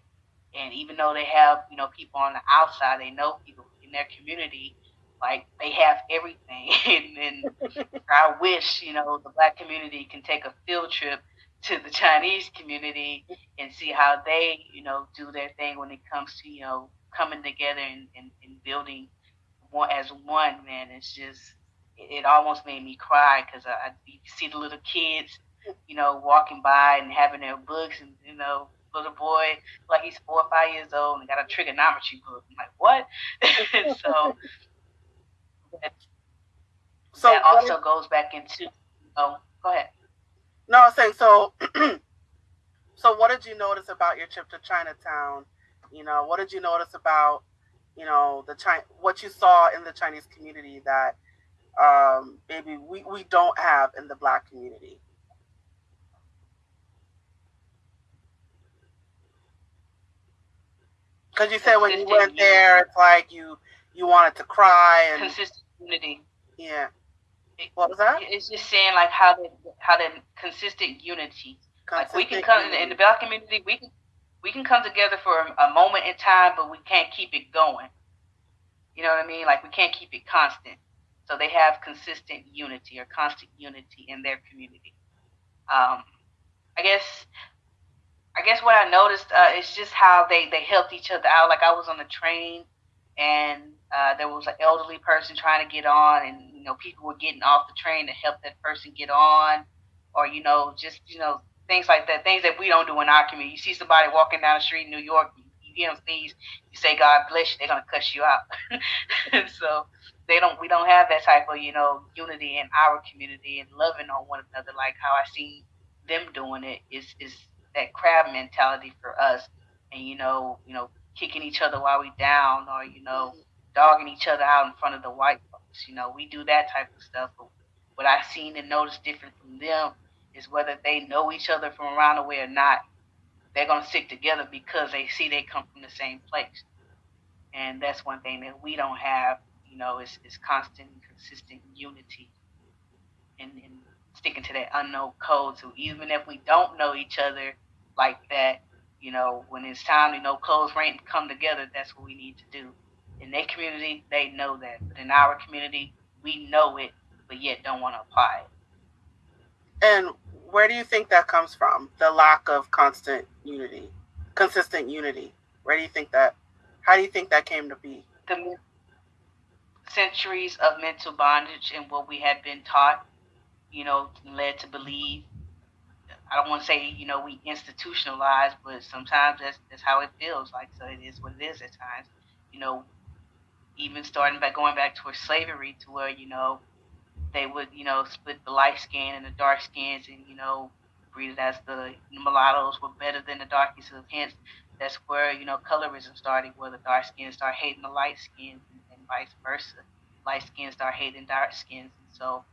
[SPEAKER 1] and even though they have, you know, people on the outside, they know people in their community, like they have everything. and, and I wish, you know, the black community can take a field trip to the Chinese community and see how they, you know, do their thing when it comes to, you know, coming together and, and, and building one as one, man. It's just, it, it almost made me cry because I, I see the little kids, you know, walking by and having their books and, you know, little boy, like he's four or five years old, and got a trigonometry book. I'm like, what? so, so that also goes back into. Oh, go ahead.
[SPEAKER 2] No, I was saying so. so, what did you notice about your trip to Chinatown? You know, what did you notice about, you know, the China, what you saw in the Chinese community that um, maybe we, we don't have in the Black community? Because you said when you went there, it's like you you wanted to cry and
[SPEAKER 1] consistent unity.
[SPEAKER 2] Yeah. What was that?
[SPEAKER 1] It's just saying like how the how the consistent unity. Consistent like we can come unity. in the black community, we can we can come together for a, a moment in time, but we can't keep it going. You know what I mean? Like we can't keep it constant. So they have consistent unity or constant unity in their community. Um, I guess I guess what I noticed uh, is just how they they helped each other out. Like I was on the train, and uh, there was an elderly person trying to get on, and you know people were getting off the train to help that person get on, or you know just you know things like that, things that we don't do in our community. You see somebody walking down the street in New York, you, get them sneeze, you say God bless you, they're gonna cuss you out. so they don't we don't have that type of you know unity in our community and loving on one another like how I see them doing it is is that crab mentality for us, and you know, you know, kicking each other while we down, or you know, mm-hmm. dogging each other out in front of the white folks. You know, we do that type of stuff. But what I've seen and noticed different from them is whether they know each other from around the way or not, they're gonna stick together because they see they come from the same place. And that's one thing that we don't have, you know, is, is constant consistent unity and, and sticking to that unknown code. So even if we don't know each other, like that, you know, when it's time, you know, close rank come together, that's what we need to do. In their community, they know that. But in our community, we know it, but yet don't want to apply it.
[SPEAKER 2] And where do you think that comes from? The lack of constant unity, consistent unity. Where do you think that, how do you think that came to be?
[SPEAKER 1] The centuries of mental bondage and what we had been taught, you know, led to believe I don't want to say you know we institutionalize, but sometimes that's that's how it feels like. So it is what it is at times. You know, even starting back going back towards slavery, to where you know they would you know split the light skin and the dark skins, and you know breed it as the mulattoes were better than the darkies. So hence, that's where you know colorism started, where the dark skins start hating the light skins, and, and vice versa. Light skins start hating dark skins, and so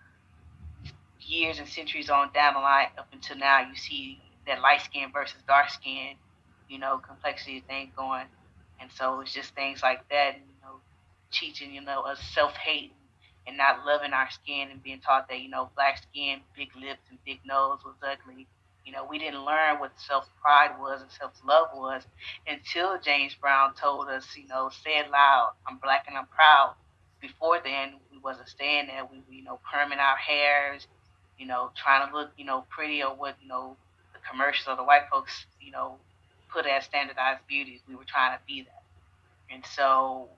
[SPEAKER 1] years and centuries on down the line up until now, you see that light skin versus dark skin, you know, complexity of things going. And so it's just things like that, you know, teaching, you know, us self hate and not loving our skin and being taught that, you know, black skin, big lips, and big nose was ugly. You know, we didn't learn what self pride was and self love was until James Brown told us, you know, say it loud, I'm black and I'm proud. Before then, we wasn't saying that. We, you know, perming our hairs, you know, trying to look, you know, pretty or what, you know, the commercials or the white folks, you know, put as standardized beauty. We were trying to be that. And so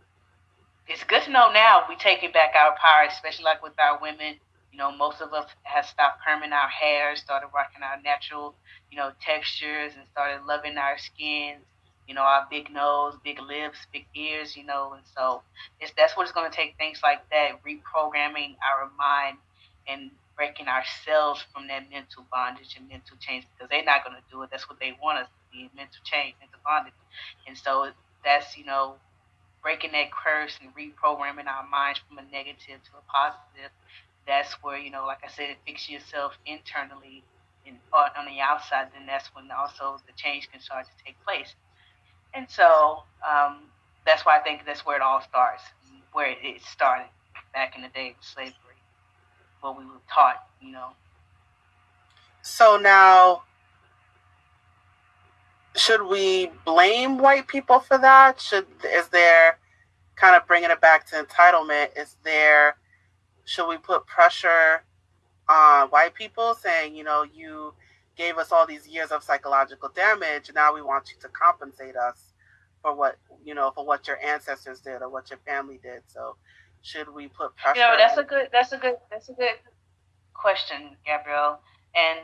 [SPEAKER 1] it's good to know now we taking back our power, especially like with our women. You know, most of us have stopped perming our hair, started rocking our natural, you know, textures, and started loving our skins. You know, our big nose, big lips, big ears. You know, and so it's that's what it's going to take. Things like that, reprogramming our mind and breaking ourselves from that mental bondage and mental change because they're not going to do it. That's what they want us to be mental change, mental bondage. And so that's, you know, breaking that curse and reprogramming our minds from a negative to a positive, that's where, you know, like I said, fix yourself internally and on the outside, then that's when also the change can start to take place. And so um, that's why I think that's where it all starts, where it started back in the day of slavery, what we were taught, you know.
[SPEAKER 2] So now should we blame white people for that? Should is there kind of bringing it back to entitlement? Is there should we put pressure on white people saying, you know, you gave us all these years of psychological damage, and now we want you to compensate us for what you know for what your ancestors did or what your family did. So should we put pressure?
[SPEAKER 1] You know, that's a good that's a good that's a good question, Gabrielle. And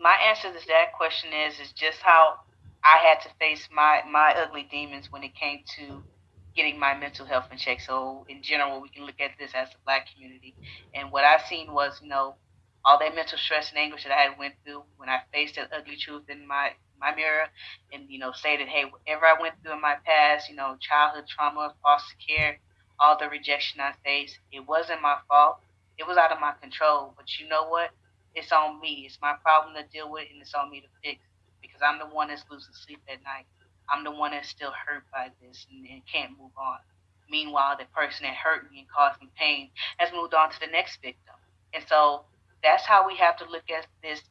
[SPEAKER 1] my answer to that question is is just how I had to face my my ugly demons when it came to getting my mental health in check. So in general, we can look at this as the black community. And what I seen was, you know, all that mental stress and anguish that I had went through when I faced that ugly truth in my my mirror and you know that hey whatever I went through in my past you know childhood trauma foster care all the rejection I faced it wasn't my fault. It was out of my control. But you know what? It's on me. It's my problem to deal with and it's on me to fix because I'm the one that's losing sleep at night. I'm the one that's still hurt by this and, and can't move on. Meanwhile, the person that hurt me and caused me pain has moved on to the next victim. And so that's how we have to look at this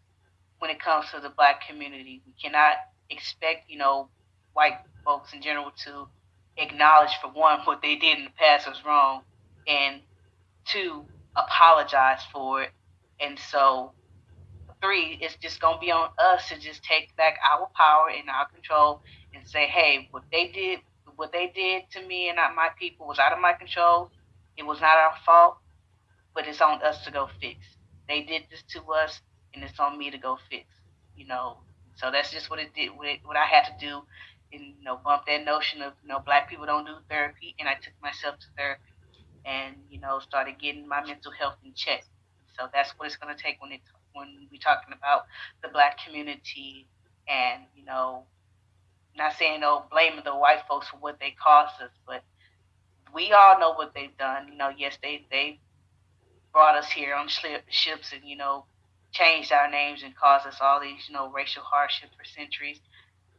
[SPEAKER 1] when it comes to the black community. We cannot expect, you know, white folks in general to acknowledge for one what they did in the past was wrong and two apologize for it. And so three, it's just gonna be on us to just take back our power and our control and say, hey, what they did, what they did to me and not my people was out of my control. It was not our fault, but it's on us to go fix. They did this to us, and it's on me to go fix. You know, so that's just what it did. What, what I had to do, and you know, bump that notion of you know, black people don't do therapy, and I took myself to therapy, and you know, started getting my mental health in check. So that's what it's gonna take when it when we're talking about the black community and, you know, not saying no oh, blaming the white folks for what they cost us, but we all know what they've done. You know, yes, they they brought us here on ships and you know changed our names and caused us all these you know racial hardships for centuries.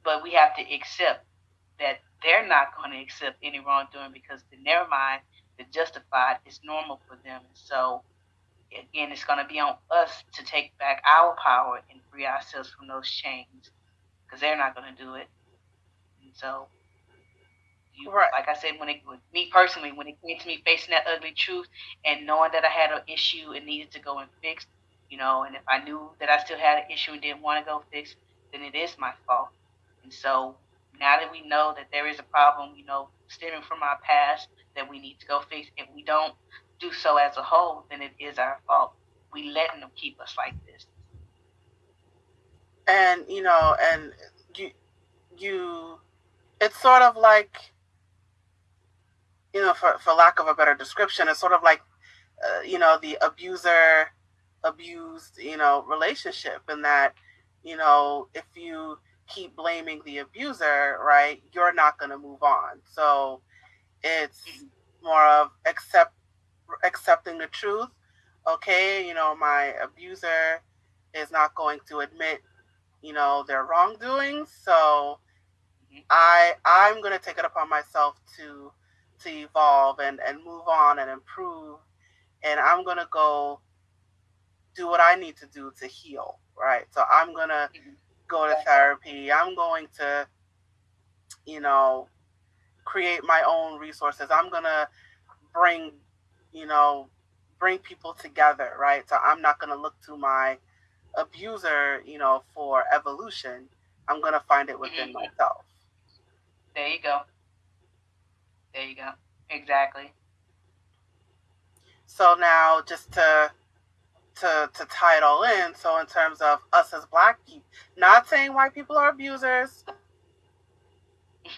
[SPEAKER 1] But we have to accept that they're not going to accept any wrongdoing because in their mind, the justified is normal for them. So again, it's going to be on us to take back our power and free ourselves from those chains because they're not going to do it. And so, you, right. like I said, when it with me personally, when it came to me facing that ugly truth and knowing that I had an issue and needed to go and fix, you know, and if I knew that I still had an issue and didn't want to go fix, then it is my fault. And so now that we know that there is a problem, you know, stemming from our past that we need to go fix, if we don't do so as a whole, then it is our fault. We letting them keep us like this.
[SPEAKER 2] And you know, and you, you, it's sort of like, you know, for for lack of a better description, it's sort of like, uh, you know, the abuser abused, you know, relationship, and that, you know, if you keep blaming the abuser, right, you're not going to move on. So it's mm-hmm. more of accept accepting the truth. Okay, you know, my abuser is not going to admit, you know, their wrongdoings. So I I'm going to take it upon myself to to evolve and and move on and improve and I'm gonna go do what I need to do to heal, right? So I'm gonna mm-hmm. go to therapy. I'm going to, you know, create my own resources. I'm gonna bring, you know, bring people together, right? So I'm not gonna look to my abuser, you know, for evolution. I'm gonna find it within mm-hmm. myself.
[SPEAKER 1] There you go. There you go. Exactly.
[SPEAKER 2] So now, just to to to tie it all in, so in terms of us as black people, not saying white people are abusers.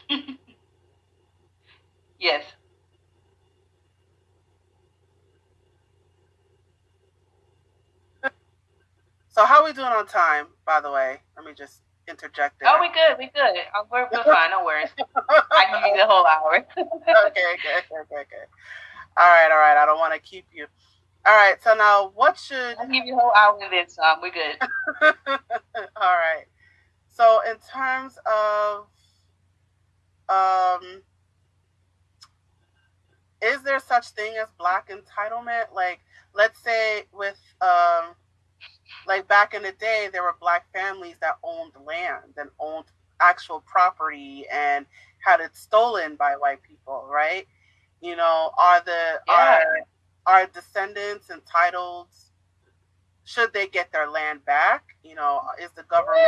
[SPEAKER 1] yes.
[SPEAKER 2] So how are we doing on time, by the way? Let me just interject
[SPEAKER 1] there. Oh, we good. We good. Oh, we're, we're fine. No worries. I give you the whole hour. okay,
[SPEAKER 2] okay, okay, okay. All right, all right. I don't want to keep you. All right. So now, what should
[SPEAKER 1] I give you a whole hour and then some? We're good.
[SPEAKER 2] all right. So in terms of um is there such thing as black entitlement like let's say with um like back in the day, there were black families that owned land and owned actual property and had it stolen by white people, right? You know, are the yeah. are are descendants entitled? Should they get their land back? You know, is the government?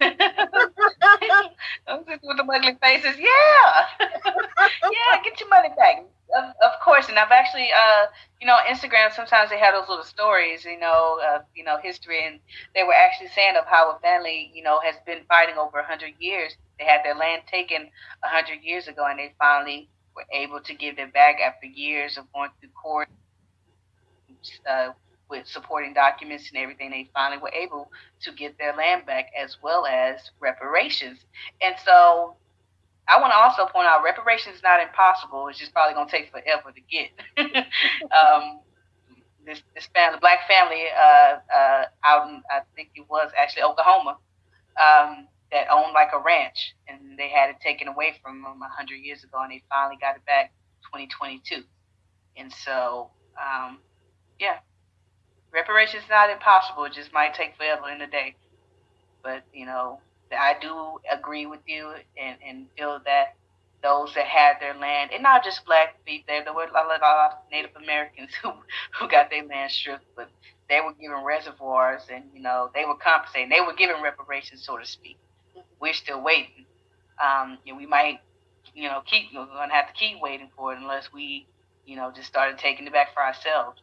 [SPEAKER 1] Yeah. with the ugly faces, yeah, yeah, get your money back. Of, of course, and I've actually, uh, you know, Instagram. Sometimes they have those little stories, you know, uh, you know, history, and they were actually saying of how a family, you know, has been fighting over a hundred years. They had their land taken a hundred years ago, and they finally were able to give it back after years of going through court uh, with supporting documents and everything. They finally were able to get their land back as well as reparations. And so I want to also point out reparations is not impossible. It's just probably going to take forever to get. um, this, this family, black family, uh, uh, out in I think it was actually Oklahoma, um, that owned like a ranch, and they had it taken away from them a hundred years ago, and they finally got it back 2022. And so, um, yeah, reparations is not impossible. It just might take forever in a day. But you know, I do agree with you and, and feel that those that had their land, and not just black people, there, there were a lot, of Native Americans who, who got their land stripped, but they were given reservoirs and, you know, they were compensating. They were given reparations, so to speak. We're still waiting. Um, and we might, you know, keep, we're going to have to keep waiting for it unless we, you know, just started taking it back for ourselves.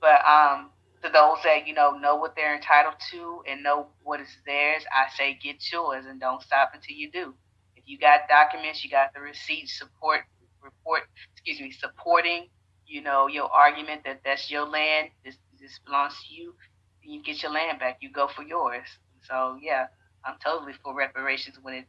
[SPEAKER 1] But um, to those that you know know what they're entitled to and know what is theirs, I say get yours and don't stop until you do. If you got documents, you got the receipts, support report, excuse me, supporting, you know, your argument that that's your land, this this belongs to you, you get your land back. You go for yours. So yeah, I'm totally for reparations when it's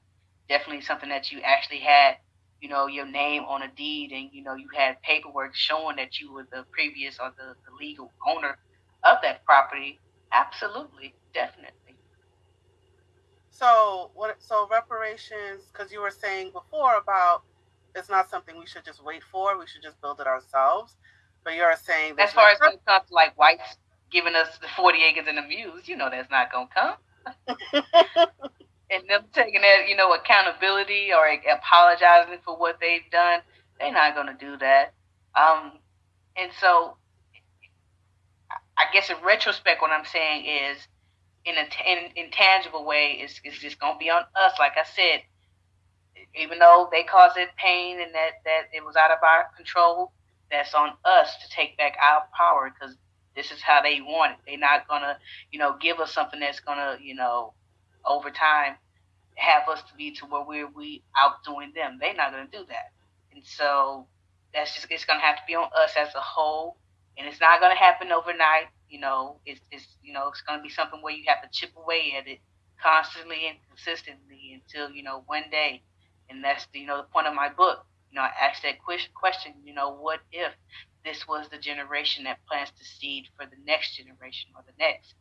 [SPEAKER 1] definitely something that you actually had, you know, your name on a deed and you know you had paperwork showing that you were the previous or the, the legal owner of that property, absolutely, definitely.
[SPEAKER 2] So what? So reparations, because you were saying before about it's not something we should just wait for. We should just build it ourselves. But you're saying that
[SPEAKER 1] as far as when it comes to like whites giving us the forty acres and the mules, you know that's not gonna come. and them taking that, you know, accountability or apologizing for what they've done, they're not gonna do that. Um, and so I guess in retrospect, what I'm saying is, in an in, intangible way, is is just gonna be on us. Like I said, even though they caused it pain and that that it was out of our control, that's on us to take back our power because this is how they want it. They're not gonna, you know, give us something that's gonna, you know, over time have us to be to where we're we outdoing them. They're not gonna do that, and so that's just it's gonna have to be on us as a whole and it's not going to happen overnight. You know, it's, it's you know it's going to be something where you have to chip away at it constantly and consistently until you know one day, and that's the, you know the point of my book. You know, I asked that question. You know, what if this was the generation that plants the seed for the next generation or the next?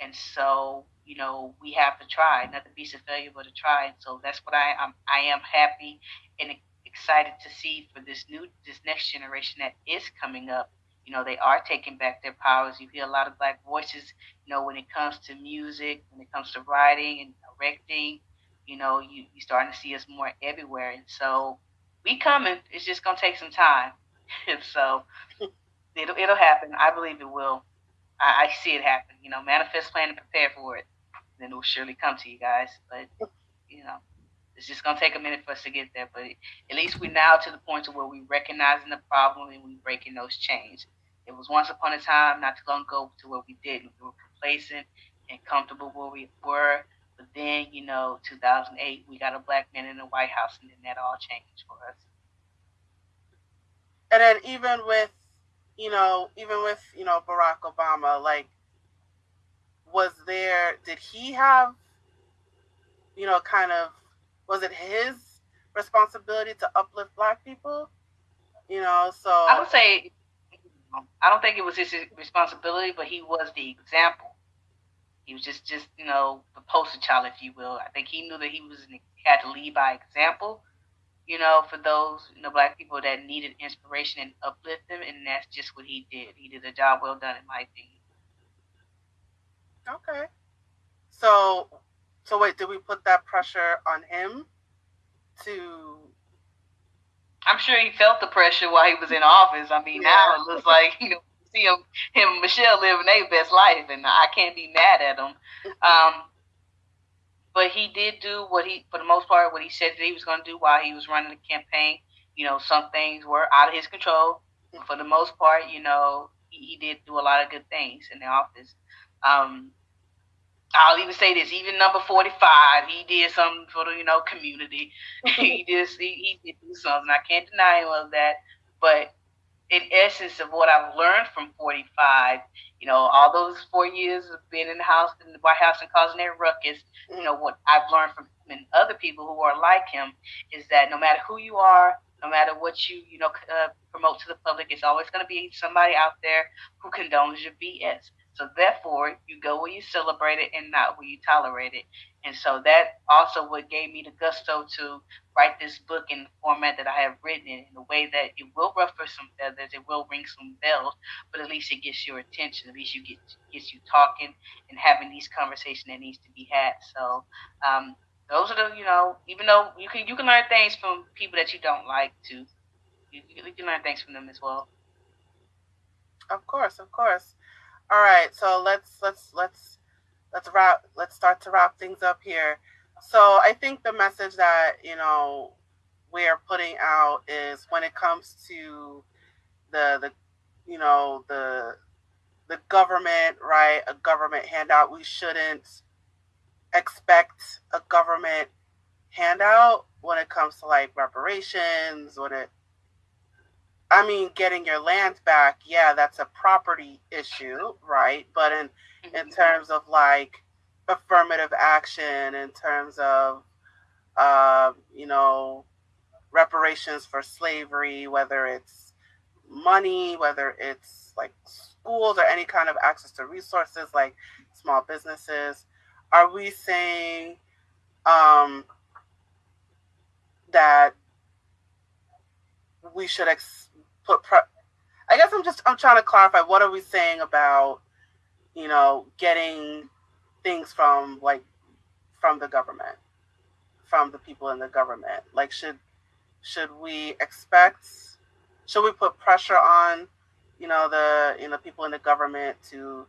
[SPEAKER 1] And so, you know, we have to try, not to be a failure, but to try. And so that's what I am. I am happy and excited to see for this new, this next generation that is coming up you know, they are taking back their powers. You hear a lot of black voices, you know, when it comes to music, when it comes to writing and directing, you know, you you starting to see us more everywhere. And so we coming. It's just gonna take some time. and so it'll it'll happen. I believe it will. I, I see it happen. You know, manifest, plan, and prepare for it. Then it will surely come to you guys. But you know, it's just gonna take a minute for us to get there. But at least we're now to the point to where we're recognizing the problem and we're breaking those chains. It was once upon a time, not too long ago, to where we didn't. We were complacent and comfortable where we were. But then, you know, 2008, we got a black man in the White House, and then that all changed for us.
[SPEAKER 2] And then even with, you know, even with you know Barack Obama, like, was there? Did he have, you know, kind of, was it his responsibility to uplift Black people? You know, so
[SPEAKER 1] I would say, I don't think it was his responsibility, but he was the example he was just, just you know, the poster child, if you will. I think he knew that he was had to lead by example, you know, for those you know black people that needed inspiration and uplift them, and that's just what he did. He did a job well done, in my opinion.
[SPEAKER 2] Okay. So, so wait, did we put that pressure on him to?
[SPEAKER 1] I'm sure he felt the pressure while he was in office. I mean, yeah. now it looks like you know see him, him and Michelle living their best life, and I can't be mad at him. Um, but he did do what he, for the most part, what he said that he was going to do while he was running the campaign. You know, some things were out of his control. But for the most part, you know, he, he did do a lot of good things in the office. Um, I'll even say this: even number forty-five, he did something for the you know community. he just he, he did do something. I can't deny him of that. But in essence of what I've learned from 45, you know, all those four years of being in the house, in the White House and causing their ruckus, you know, what I've learned from him and other people who are like him is that no matter who you are, no matter what you, you know, uh, promote to the public, it's always going to be somebody out there who condones your BS. So therefore, you go where you celebrate it and not where you tolerate it. And so that also what gave me the gusto to write this book in the format that I have written it in a way that it will ruffle some feathers, it will ring some bells, but at least it gets your attention. At least you get gets you talking and having these conversations that needs to be had. So um, those are the you know even though you can you can learn things from people that you don't like to you, you can learn things from them as well.
[SPEAKER 2] Of course, of course. All right, so let's let's let's let's wrap let's start to wrap things up here. So I think the message that you know we are putting out is when it comes to the the you know the the government, right? A government handout. We shouldn't expect a government handout when it comes to like reparations, when it I mean, getting your land back, yeah, that's a property issue, right? But in in mm-hmm. terms of like affirmative action, in terms of uh, you know reparations for slavery, whether it's money, whether it's like schools or any kind of access to resources like small businesses, are we saying um, that we should ex- put pre- I guess I'm just I'm trying to clarify what are we saying about you know getting things from like from the government? From the people in the government? Like should should we expect should we put pressure on you know the you know people in the government to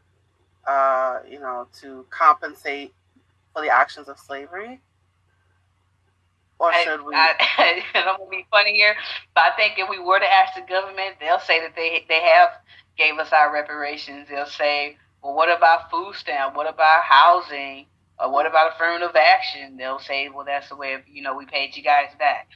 [SPEAKER 2] uh you know to compensate for the actions of slavery or should we? I,
[SPEAKER 1] I, I don't want to be funny here, but I think if we were to ask the government, they'll say that they they have gave us our reparations. They'll say, well, what about food stamp? What about housing? Or what about affirmative action? They'll say, well, that's the way of, you know we paid you guys back.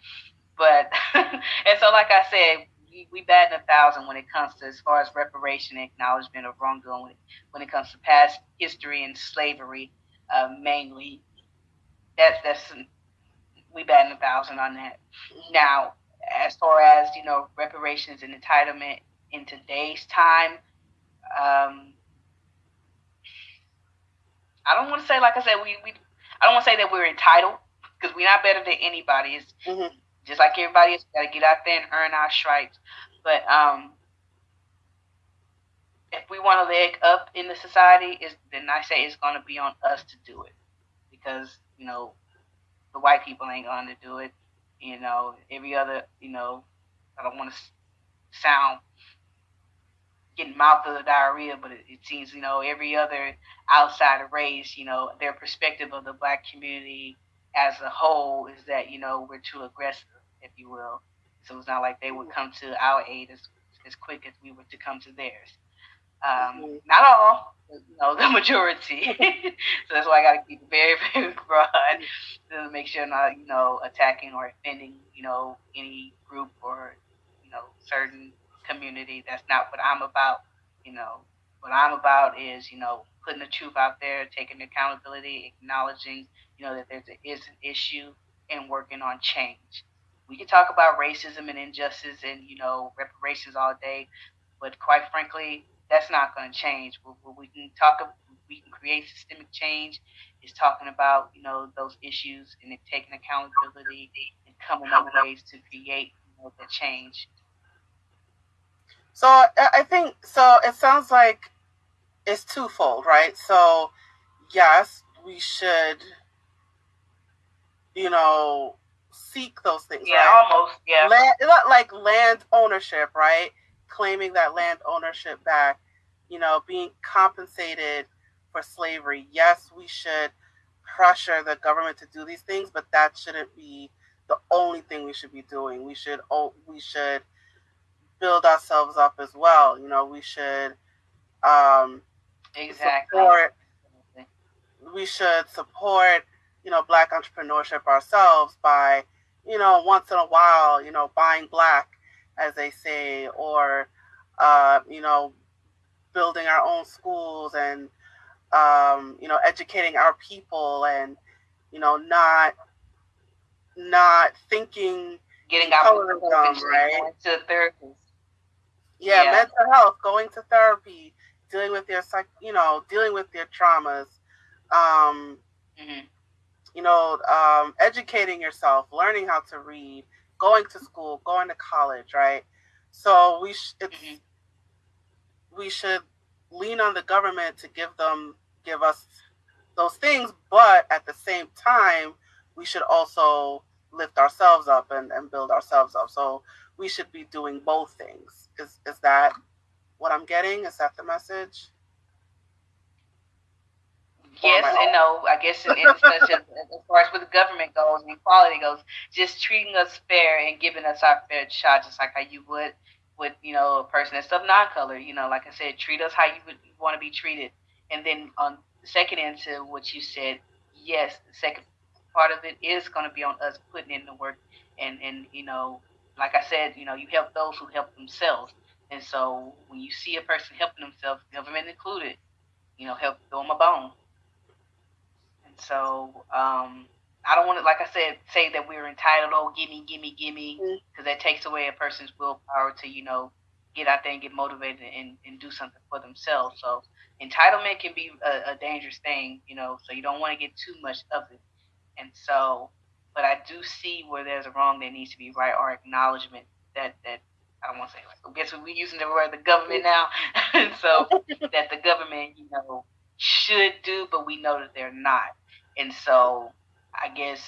[SPEAKER 1] But and so, like I said, we, we bat a thousand when it comes to as far as reparation and acknowledgement of wrongdoing. When it, when it comes to past history and slavery, uh, mainly, that's that's we batting a thousand on that. Now, as far as you know, reparations and entitlement in today's time, um, I don't want to say like I said we, we I don't want to say that we're entitled because we're not better than anybody. It's mm-hmm. just like everybody else. Got to get out there and earn our stripes. But um, if we want to leg up in the society, is then I say it's going to be on us to do it because you know the white people ain't going to do it. You know, every other you know, I don't want to sound getting mouth of the diarrhea, but it, it, seems you know every other outside race, you know, their perspective of the black community as a whole is that you know we're too aggressive, if you will. So it's not like they would come to our aid as as quick as we were to come to theirs. Um, mm-hmm. Not all, you know, the majority. so that's why I got to keep it very, very broad to make sure I'm not, you know, attacking or offending, you know, any group or, you know, certain community. That's not what I'm about. You know, what I'm about is, you know, putting the truth out there, taking accountability, acknowledging, you know, that there is an issue and working on change. We can talk about racism and injustice and, you know, reparations all day, but quite frankly, that's not going to change. What we can talk, we can create systemic change is talking about, you know, those issues and taking accountability and coming up with ways to create you know, the change
[SPEAKER 2] so I think so. It sounds like it's twofold, right? So yes, we should, you know, seek those things.
[SPEAKER 1] Yeah,
[SPEAKER 2] right?
[SPEAKER 1] almost. Yeah.
[SPEAKER 2] Land, like land ownership, right? Claiming that land ownership back. You know, being compensated for slavery. Yes, we should pressure the government to do these things, but that shouldn't be the only thing we should be doing. We should oh, we should build ourselves up as well. You know, we should um,
[SPEAKER 1] exactly
[SPEAKER 2] support. We should support, you know, black entrepreneurship ourselves by, you know, once in a while, you know, buying black, as they say, or, uh, you know, building our own schools and, um, you know, educating our people and, you know, not not thinking
[SPEAKER 1] getting out of the right? to therapist
[SPEAKER 2] yeah, yeah, mental health, going to therapy, dealing with your psych, you know, dealing with your traumas, um, mm-hmm. you know, um, educating yourself, learning how to read, going to school, going to college, right? So we sh- mm-hmm. we should lean on the government to give them give us those things, but at the same time, we should also lift ourselves up and, and build ourselves up. So we should be doing both things. Is is that what I'm getting? Is that the message?
[SPEAKER 1] Yes and no. I guess in, in as, as far as with the government goes and equality goes, just treating us fair and giving us our fair shot, just like how you would with you know a person that's of non-color. You know, like I said, treat us how you would want to be treated. And then on the second into what you said, yes, the second part of it is going to be on us putting in the work and and you know like I said, you know, you help those who help themselves. And so when you see a person helping themselves, government included, you know, help throw them a bone. So um, I don't want to, like I said, say that we're entitled, oh, gimme, gimme, gimme, because mm-hmm. that takes away a person's willpower to, you know, get out there and get motivated and, and do something for themselves. So entitlement can be a, a dangerous thing, you know, so you don't want to get too much of it. And so but I do see where there's a wrong that needs to be right or acknowledgement that that I don't want to say like I guess we're using the word the government now, so that the government you know should do, but we know that they're not, and so I guess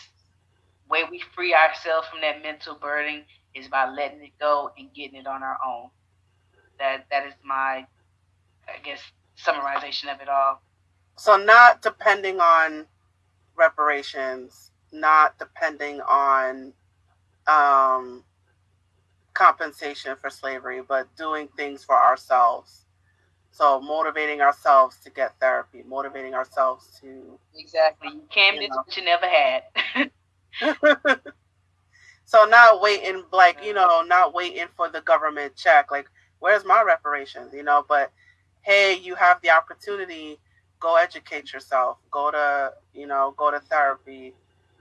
[SPEAKER 1] way we free ourselves from that mental burden is by letting it go and getting it on our own. That that is my I guess summarization of it all.
[SPEAKER 2] So not depending on reparations not depending on um, compensation for slavery, but doing things for ourselves. So motivating ourselves to get therapy, motivating ourselves to
[SPEAKER 1] exactly. You can't you what you never
[SPEAKER 2] had. so not waiting, like you know, not waiting for the government check. Like, where's my reparations? You know, but hey, you have the opportunity. Go educate yourself. Go to you know, go to therapy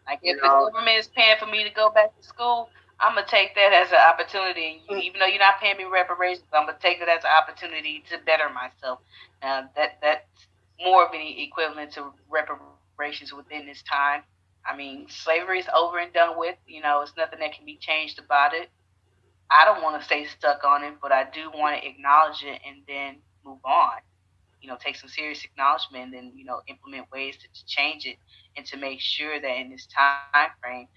[SPEAKER 1] like if the government is paying for me to go back to school, I'm gonna take that as an opportunity. You, mm. even though you're not paying me reparations, I'm gonna take it as an opportunity to better myself. Now that that's more of an equivalent to reparations within this time. I mean, slavery is over and done with. You know, it's nothing that can be changed about it. I don't want to stay stuck on it, but I do want to acknowledge it and then move on. You know, take some serious acknowledgement and then you know implement ways to, to change it and to make sure that in this time frame,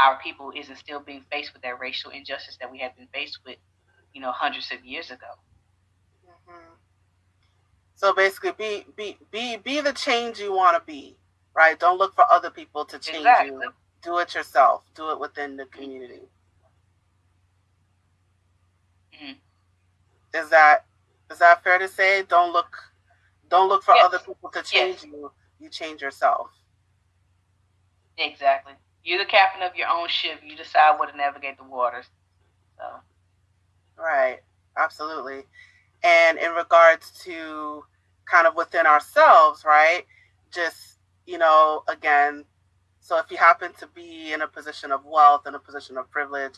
[SPEAKER 1] our people isn't still being faced with that racial injustice that we have been faced with, you know, hundreds of years ago.
[SPEAKER 2] Mm-hmm. So basically, be be be be the change you want to be, right? Don't look for other people to change exactly. you. Do it yourself. Do it within the community. Mm-hmm. Is that is that fair to say? Don't look don't look for yes. other people to change yes. you. You change yourself.
[SPEAKER 1] Exactly. You're the captain of your own ship. You decide where to navigate the waters. So.
[SPEAKER 2] Right. Absolutely. And in regards to kind of within ourselves, right? Just, you know, again, so if you happen to be in a position of wealth and a position of privilege,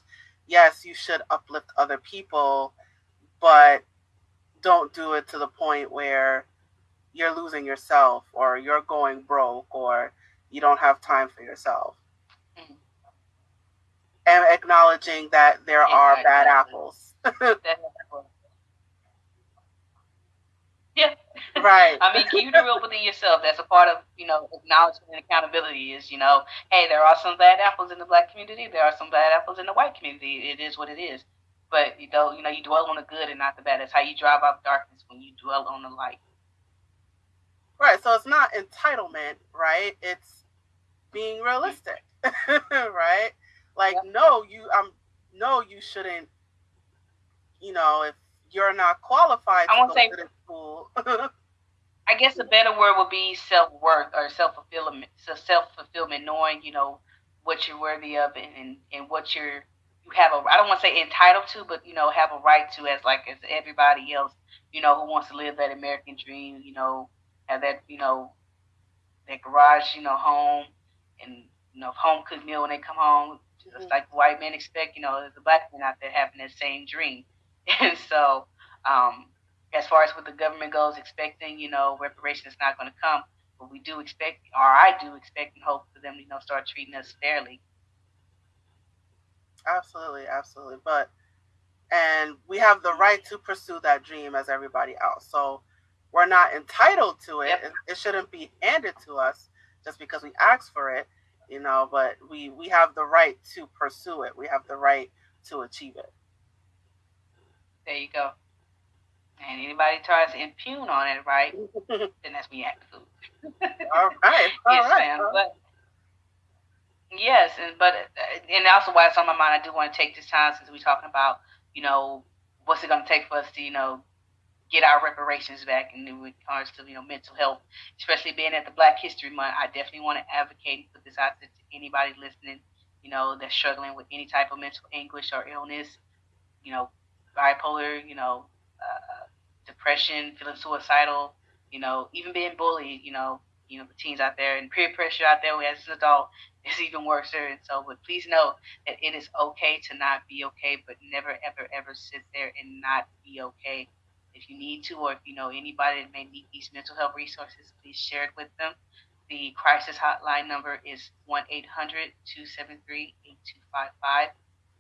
[SPEAKER 2] yes, you should uplift other people, but don't do it to the point where you're losing yourself or you're going broke or you don't have time for yourself. And acknowledging that there exactly. are bad apples.
[SPEAKER 1] yeah.
[SPEAKER 2] Right.
[SPEAKER 1] I mean, keep it real within yourself. That's a part of, you know, acknowledgement and accountability is, you know, hey, there are some bad apples in the black community. There are some bad apples in the white community. It is what it is. But you know, you know, you dwell on the good and not the bad. That's how you drive out darkness when you dwell on the light.
[SPEAKER 2] Right. So it's not entitlement, right? It's being realistic, right? Like, no, you, um, no, you shouldn't. You know, if you're not qualified I won't say, to school.
[SPEAKER 1] I guess a better word would be self worth or self fulfillment. So self fulfillment, knowing you know what you're worthy of and, and, and what you're you have a I don't want to say entitled to, but you know have a right to as like as everybody else. You know who wants to live that American dream. You know have that you know that garage you know home and you know home cooked meal when they come home. Just mm-hmm. like white men expect. You know there's a black man out there having that same dream. And so, um, as far as what the government goes, expecting, you know, reparation is not going to come, but we do expect, or I do expect and hope for them, you know, start treating us fairly.
[SPEAKER 2] Absolutely, absolutely. But, and we have the right to pursue that dream as everybody else. So we're not entitled to it. Yep. It, it shouldn't be handed to us just because we ask for it, you know, but we, we have the right to pursue it. We have the right to achieve it.
[SPEAKER 1] There you go. And anybody tries to impugn on it, right? then that's me food.
[SPEAKER 2] all right. All
[SPEAKER 1] yes,
[SPEAKER 2] right.
[SPEAKER 1] But yes, and but uh, and also why it's on my mind, I do want to take this time since we're talking about, you know, what's it going to take for us to, you know, get our reparations back in regards to you know mental health, especially being at the Black History Month. I definitely want to advocate and put this out to anybody listening, you know, that's struggling with any type of mental anguish or illness. You know, bipolar, you know, uh, depression, feeling suicidal, you know, even being bullied, you know, you know, the teens out there and peer pressure out there as an adult is even worse. And so, but please know that it is okay to not be okay, but never, ever, ever sit there and not be okay. If you need to, or if you know anybody that may need these mental health resources, please share it with them. The crisis hotline number is 1 800 273 8255,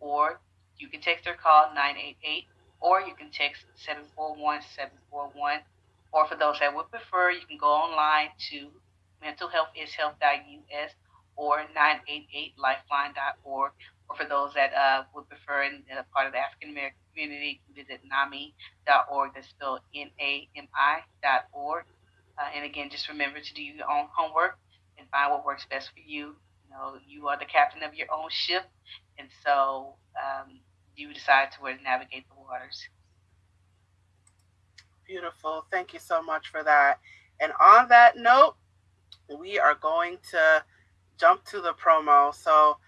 [SPEAKER 1] or you can text or call 988, or you can text 741 741. Or for those that would prefer, you can go online to mentalhealthishealth.us or 988lifeline.org. Or for those that uh, would prefer and a part of the African American community, visit NAMI.org. That's spelled N A M I.org. Uh, and again, just remember to do your own homework and find what works best for you. You know, you are the captain of your own ship, and so um, you decide to where to navigate the waters.
[SPEAKER 2] Beautiful. Thank you so much for that. And on that note, we are going to jump to the promo. So,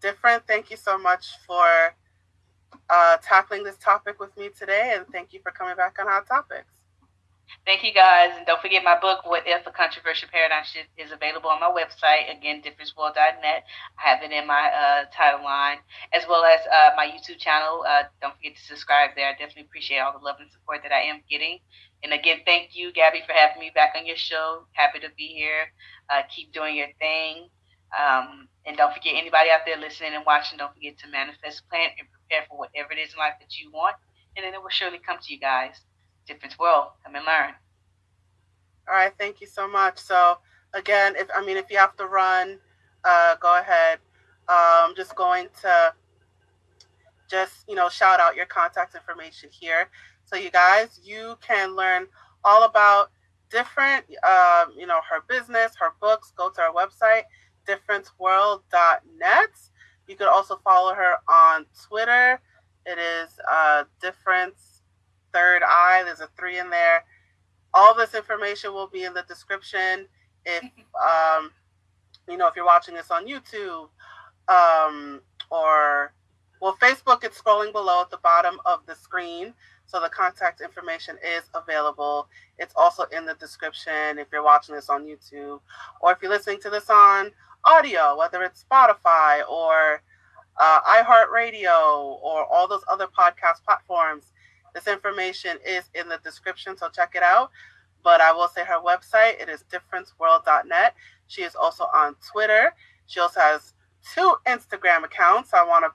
[SPEAKER 2] different, thank you so much for uh, tackling this topic with me today. And thank you for coming back on Hot Topics.
[SPEAKER 1] Thank you guys. And don't forget my book, What If a Controversial Paradigm Shift, is available on my website. Again, differenceworld.net. I have it in my uh, title line, as well as uh, my YouTube channel. Uh, don't forget to subscribe there. I definitely appreciate all the love and support that I am getting. And again, thank you, Gabby, for having me back on your show. Happy to be here. Uh, keep doing your thing. Um, and don't forget, anybody out there listening and watching, don't forget to manifest, plan, and for whatever it is in life that you want. And then it will surely come to you guys. Difference World. Come and learn.
[SPEAKER 2] All right, thank you so much. So again, if I mean if you have to run, uh, go ahead. I'm um, just going to just you know shout out your contact information here. So you guys, you can learn all about different, um, you know, her business, her books. Go to our website, differenceworld.net. You could also follow her on Twitter. It is uh, Difference Third Eye. There's a three in there. All this information will be in the description. If um, you know, if you're watching this on YouTube um, or well, Facebook, it's scrolling below at the bottom of the screen. So the contact information is available. It's also in the description if you're watching this on YouTube or if you're listening to this on audio, whether it's Spotify or uh, iHeartRadio or all those other podcast platforms. This information is in the description, so check it out. But I will say her website, it is differenceworld.net. She is also on Twitter. She also has two Instagram accounts. I want to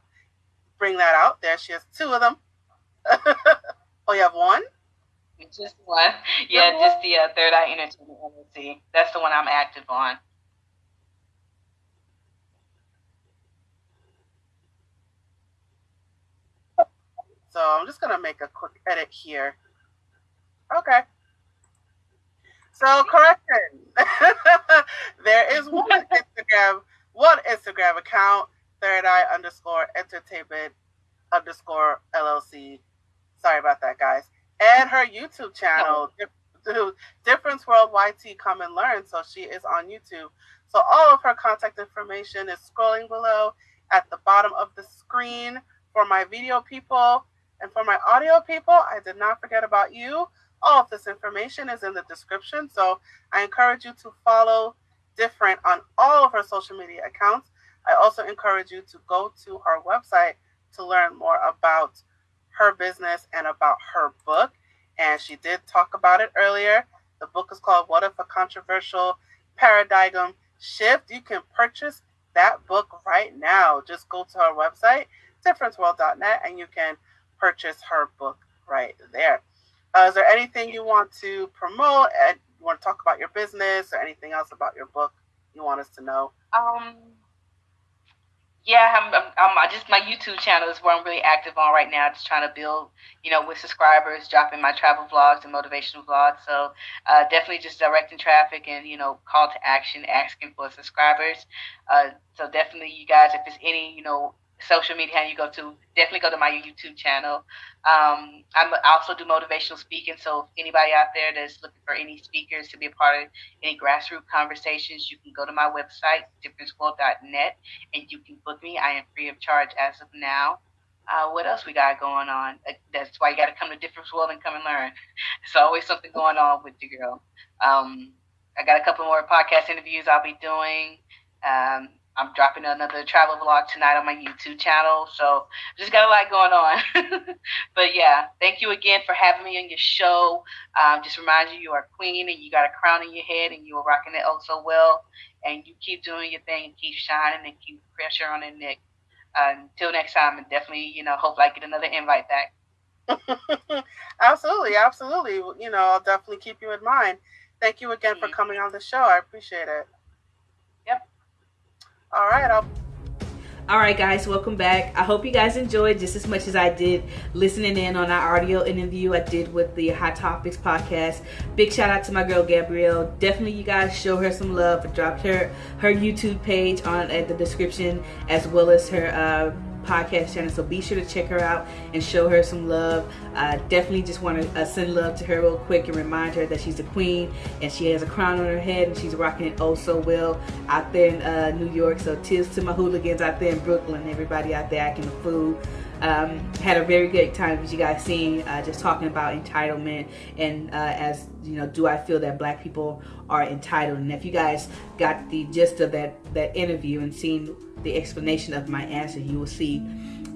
[SPEAKER 2] bring that out there. She has two of them. oh, you have one?
[SPEAKER 1] Just one. Yeah, just the uh, Third Eye Entertainment LLC. That's the one I'm active on.
[SPEAKER 2] So I'm just going to make a quick edit here. Okay. So correction. there is one Instagram, one Instagram account, third eye underscore entertainment underscore LLC. Sorry about that, guys. And her YouTube channel, oh. Difference World YT Come and Learn. So she is on YouTube. So all of her contact information is scrolling below at the bottom of the screen for my video people. And for my audio people, I did not forget about you. All of this information is in the description. So I encourage you to follow Different on all of her social media accounts. I also encourage you to go to her website to learn more about her business and about her book. And she did talk about it earlier. The book is called What If a Controversial Paradigm Shift? You can purchase that book right now. Just go to her website, differenceworld.net, and you can purchase her book right there. Uh, is there anything you want to promote and you want to talk about your business or anything else about your book you want us to know?
[SPEAKER 1] Um, yeah, I'm, I'm, I'm, just my YouTube channel is where I'm really active on right now. Just trying to build, you know, with subscribers, dropping my travel vlogs and motivational vlogs. So uh, definitely just directing traffic and you know, call to action, asking for subscribers. Uh, so definitely, you guys, if there's any, you know, social media you go to, definitely go to my YouTube channel. Um, I'm, I also do motivational speaking. So anybody out there that's looking for any speakers to be a part of any grassroots conversations, you can go to my website, differenceworld.net, and you can book me. I am free of charge as of now. Uh, what else we got going on? Uh, that's why you got to come to Difference World and come and learn. There's always something going on with the girl. Um, I got a couple more podcast interviews I'll be doing. Um, I'm dropping another travel vlog tonight on my YouTube channel. So just got a lot going on. but yeah, thank you again for having me on your show. Um, just remind you you are queen and you got a crown on your head and you are rocking it oh so well. And you keep doing your thing and keep shining and keep pressure on the neck. Uh, until next time, and definitely, you know, hopefully I get another invite back.
[SPEAKER 2] absolutely, absolutely. You know, I'll definitely keep you in mind. Thank you again mm-hmm. for coming on the show. I appreciate it. All right. I'll-
[SPEAKER 3] all right, guys, welcome back. I hope you guys enjoyed just as much as I did listening in on our audio interview I did with the Hot Topics podcast. Big shout out to my girl Gabrielle. Definitely, you guys show her some love. I dropped her her YouTube page on at the description as well as her. Uh, podcast channel. So be sure to check her out and show her some love. Uh, definitely just want to uh, send love to her real quick and remind her that she's a queen and she has a crown on her head and she's rocking it oh so well out there in uh, New York. So tis to my hooligans out there in Brooklyn, everybody out there acting a fool. Um, had a very good time as you guys seen uh, just talking about entitlement and uh, as you know do I feel that black people are entitled? And if you guys got the gist of that that interview and seen the explanation of my answer you will see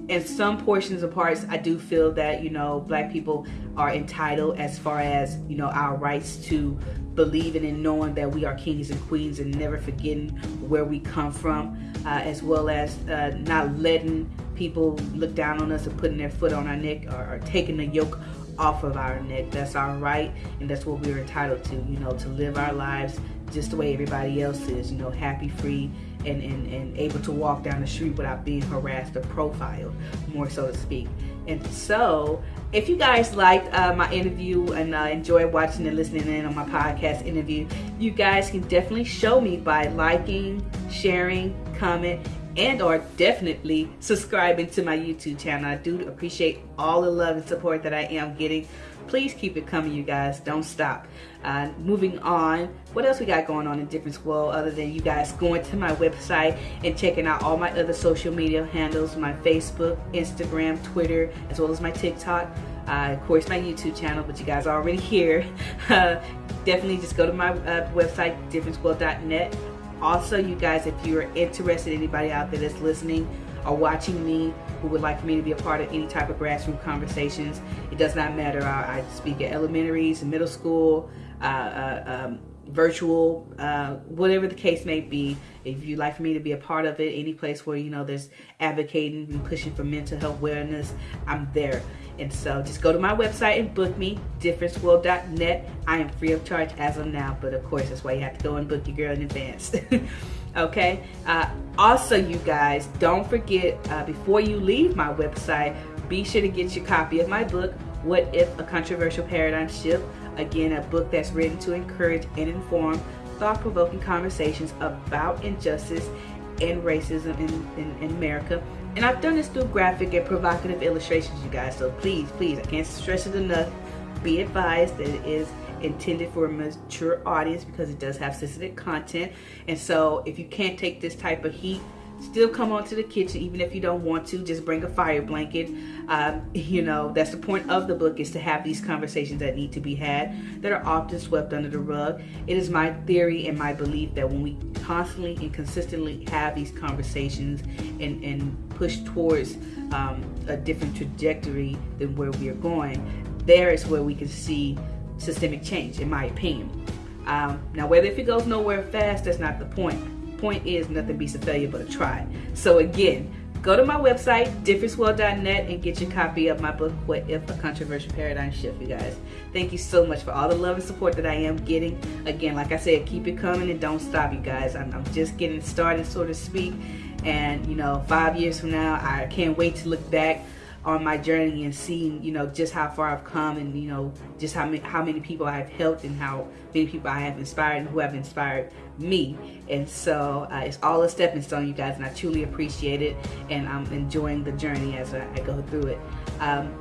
[SPEAKER 3] in some portions of parts I do feel that you know black people are entitled as far as you know our rights to believing and knowing that we are kings and queens and never forgetting where we come from uh, as well as uh, not letting people look down on us or putting their foot on our neck or, or taking the yoke
[SPEAKER 1] off of our neck. That's our right, and that's what we're entitled to, you know, to live our lives just the way everybody else is, you know, happy, free, and, and, and able to walk down the street without being harassed or profiled, more so to speak. And so, if you guys liked uh, my interview and uh, enjoyed watching and listening in on my podcast interview, you guys can definitely show me by liking, sharing, comment, and or definitely subscribing to my YouTube channel. I do appreciate all the love and support that I am getting. Please keep it coming you guys. Don't stop. Uh, moving on what else we got going on in Difference World other than you guys going to my website and checking out all my other social media handles my facebook instagram twitter as well as my tiktok. Uh, of course my youtube channel but you guys are already here uh, definitely just go to my uh, website differenceworld.net also you guys if you're interested anybody out there that's listening or watching me who would like me to be a part of any type of grassroots conversations. It does not matter. I, I speak at elementaries, middle school, uh, uh, um, virtual, uh, whatever the case may be. If you'd like for me to be a part of it, any place where you know there's advocating and pushing for mental health awareness, I'm there. And so just go to my website and book me, differenceworld.net. I am free of charge as of now, but of course that's why you have to go and book your girl in advance. okay uh, also you guys don't forget uh, before you leave my website be sure to get your copy of my book what if a controversial paradigm shift again a book that's written to encourage and inform thought-provoking conversations about injustice and racism in, in, in america and i've done this through graphic and provocative illustrations you guys so please please i can't stress it enough be advised that it is intended for a mature audience because it does have sensitive content. And so if you can't take this type of heat, still come onto the kitchen even if you don't want to just bring a fire blanket um, you know that's the point of the book is to have these conversations that need to be had that are often swept under the rug it is my theory and my belief that when we constantly and consistently have these conversations and, and push towards um, a different trajectory than where we are going there is where we can see systemic change, in my opinion. Um, now, whether if it goes nowhere fast, that's not the point. Point is, nothing beats a failure but a try. So again, go to my website, differenceworld.net, and get your copy of my book, What If a Controversial Paradigm Shift, you guys. Thank you so much for all the love and support that I am getting. Again, like I said, keep it coming and don't stop, you guys. I'm, I'm just getting started, so to speak. And, you know, five years from now, I can't wait to look back on my journey and seeing, you know, just how far I've come and, you know, just how many, how many people I've helped and how many people I have inspired and who have inspired me. And so uh, it's all a stepping stone, you guys, and I truly appreciate it. And I'm enjoying the journey as I, I go through it. Um,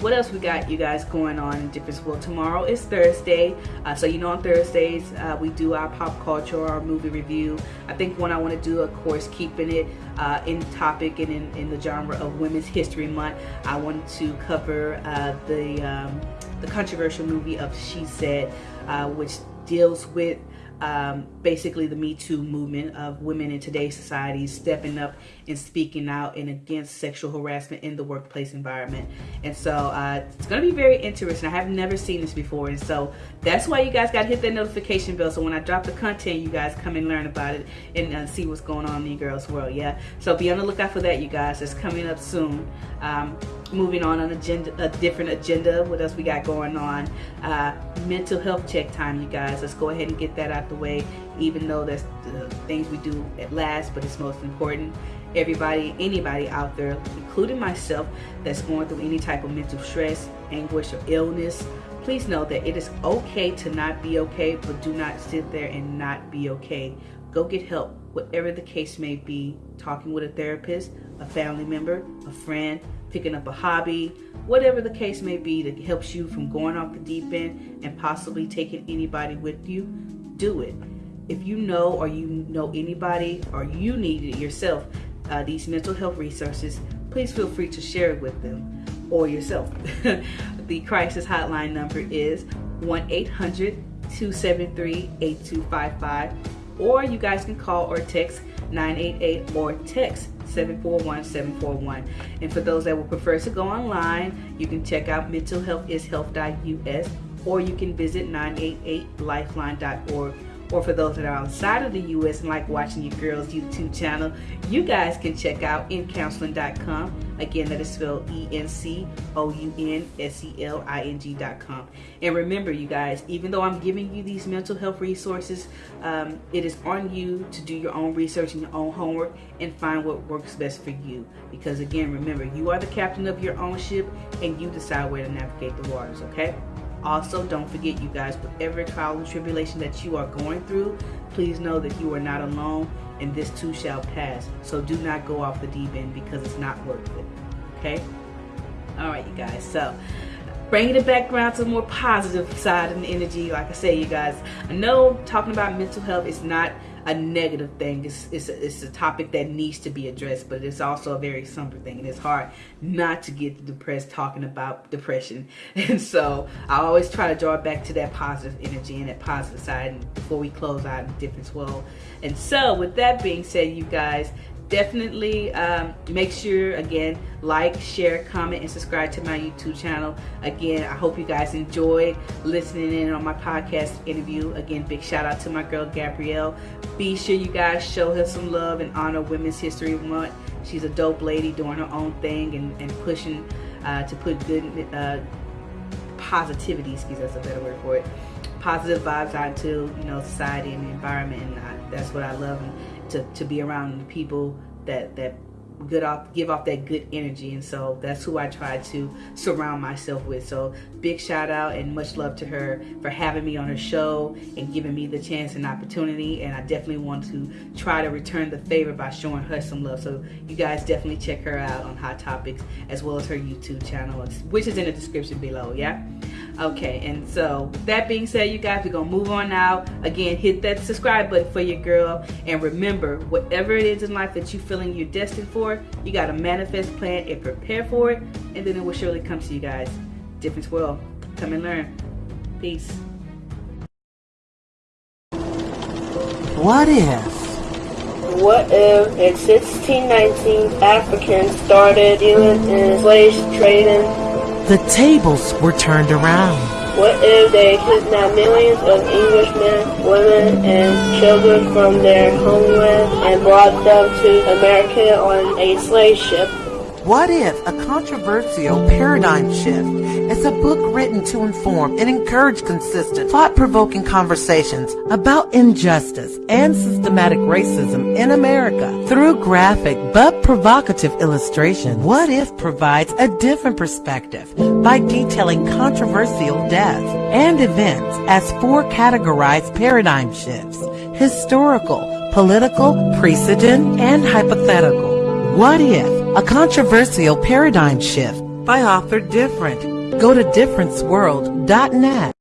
[SPEAKER 1] what else we got you guys going on in different well tomorrow is thursday uh, so you know on thursdays uh, we do our pop culture our movie review i think one i want to do of course keeping it uh, in topic and in, in, the genre of women's history month i wanted to cover uh, the um, the controversial movie of she said uh, which deals with um, basically the Me Too movement of women in today's society stepping up and speaking out and against sexual harassment in the workplace environment. And so uh, it's going to be very interesting. I have never seen this before. And so that's why you guys got to hit that notification bell. So when I drop the content, you guys come and learn about it and uh, see what's going on in the girls' world. Yeah. So be on the lookout for that, you guys. It's coming up soon. Um, moving on an agenda, a different agenda. What else we got going on? Uh, mental health check time, you guys. Let's go ahead and get that out the way. Even though that's the things we do at last, but it's most important. Everybody, anybody out there, including myself, that's going through any type of mental stress, anguish, or illness, please know that it is okay to not be okay, but do not sit there and not be okay. Go get help, whatever the case may be. Talking with a therapist, a family member, a friend, picking up a hobby, whatever the case may be that helps you from going off the deep end and possibly taking anybody with you, do it. If you know or you know anybody or you need it yourself, uh, these mental health resources, please feel free to share it with them or yourself. the crisis hotline number is 1 800 273 8255, or you guys can call or text 988 or text 741-741. And for those that would prefer to go online, you can check out mentalhealthishealth.us or you can visit 988lifeline.org or for those that are outside of the U.S. and like watching your girls' YouTube channel, you guys can check out encounseling.com. Again, that is spelled E-N-C-O-U-N-S-E-L-I-N-G.com. And remember, you guys, even though I'm giving you these mental health resources, um, it is on you to do your own research and your own homework and find what works best for you. Because again, remember, you are the captain of your own ship and you decide where to navigate the waters, okay? Also, don't forget, you guys, whatever trial and tribulation that you are going through, please know that you are not alone and this too shall pass. So do not go off the deep end because it's not worth it. Okay? All right, you guys. So bringing it back around to the more positive side and energy. Like I say, you guys, I know talking about mental health is not a negative thing. It's, it's, a, it's a topic that needs to be addressed, but it's also a very somber thing. And it's hard not to get depressed talking about depression. And so I always try to draw it back to that positive energy and that positive side before we close out in difference world. And so with that being said, you guys, definitely um, make sure again like share comment and subscribe to my youtube channel. Again i hope you guys enjoyed listening in on my podcast interview. Again big shout out to my girl gabrielle. Be sure you guys show her some love and honor women's history month. She's a dope lady doing her own thing and, and pushing uh, to put good uh, positivity excuse that's a better word for it positive vibes out to you know society and the environment and I, that's what i love. and, to, to be around people that that good off give off that good energy. And so that's who I try to surround myself with. So big shout out and much love to her for having me on her show and giving me the chance and opportunity. And I definitely want to try to return the favor by showing her some love. So you guys definitely check her out on Hot Topics as well as her YouTube channel which is in the description below. Yeah Okay, and so that being said, you guys, we're gonna move on now. Again, hit that subscribe button for your girl. And remember, whatever it is in life that you're feeling you're destined for, you gotta manifest, plan, and prepare for it. And then it will surely come to you guys. Difference world. Come and learn. Peace.
[SPEAKER 4] What if?
[SPEAKER 5] What if in 1619 Africans started dealing in slave trading
[SPEAKER 4] the tables were turned around.
[SPEAKER 5] What if they kidnapped millions of Englishmen, women, and children from their homeland and brought them to America on a slave ship?
[SPEAKER 4] What if a controversial paradigm shift is a book written to inform and encourage consistent, thought-provoking conversations about injustice and systematic racism in America through graphic but provocative illustration? What if provides a different perspective by detailing controversial deaths and events as four categorized paradigm shifts, historical, political, precedent, and hypothetical? What if a controversial paradigm shift by author Different. Go to differenceworld.net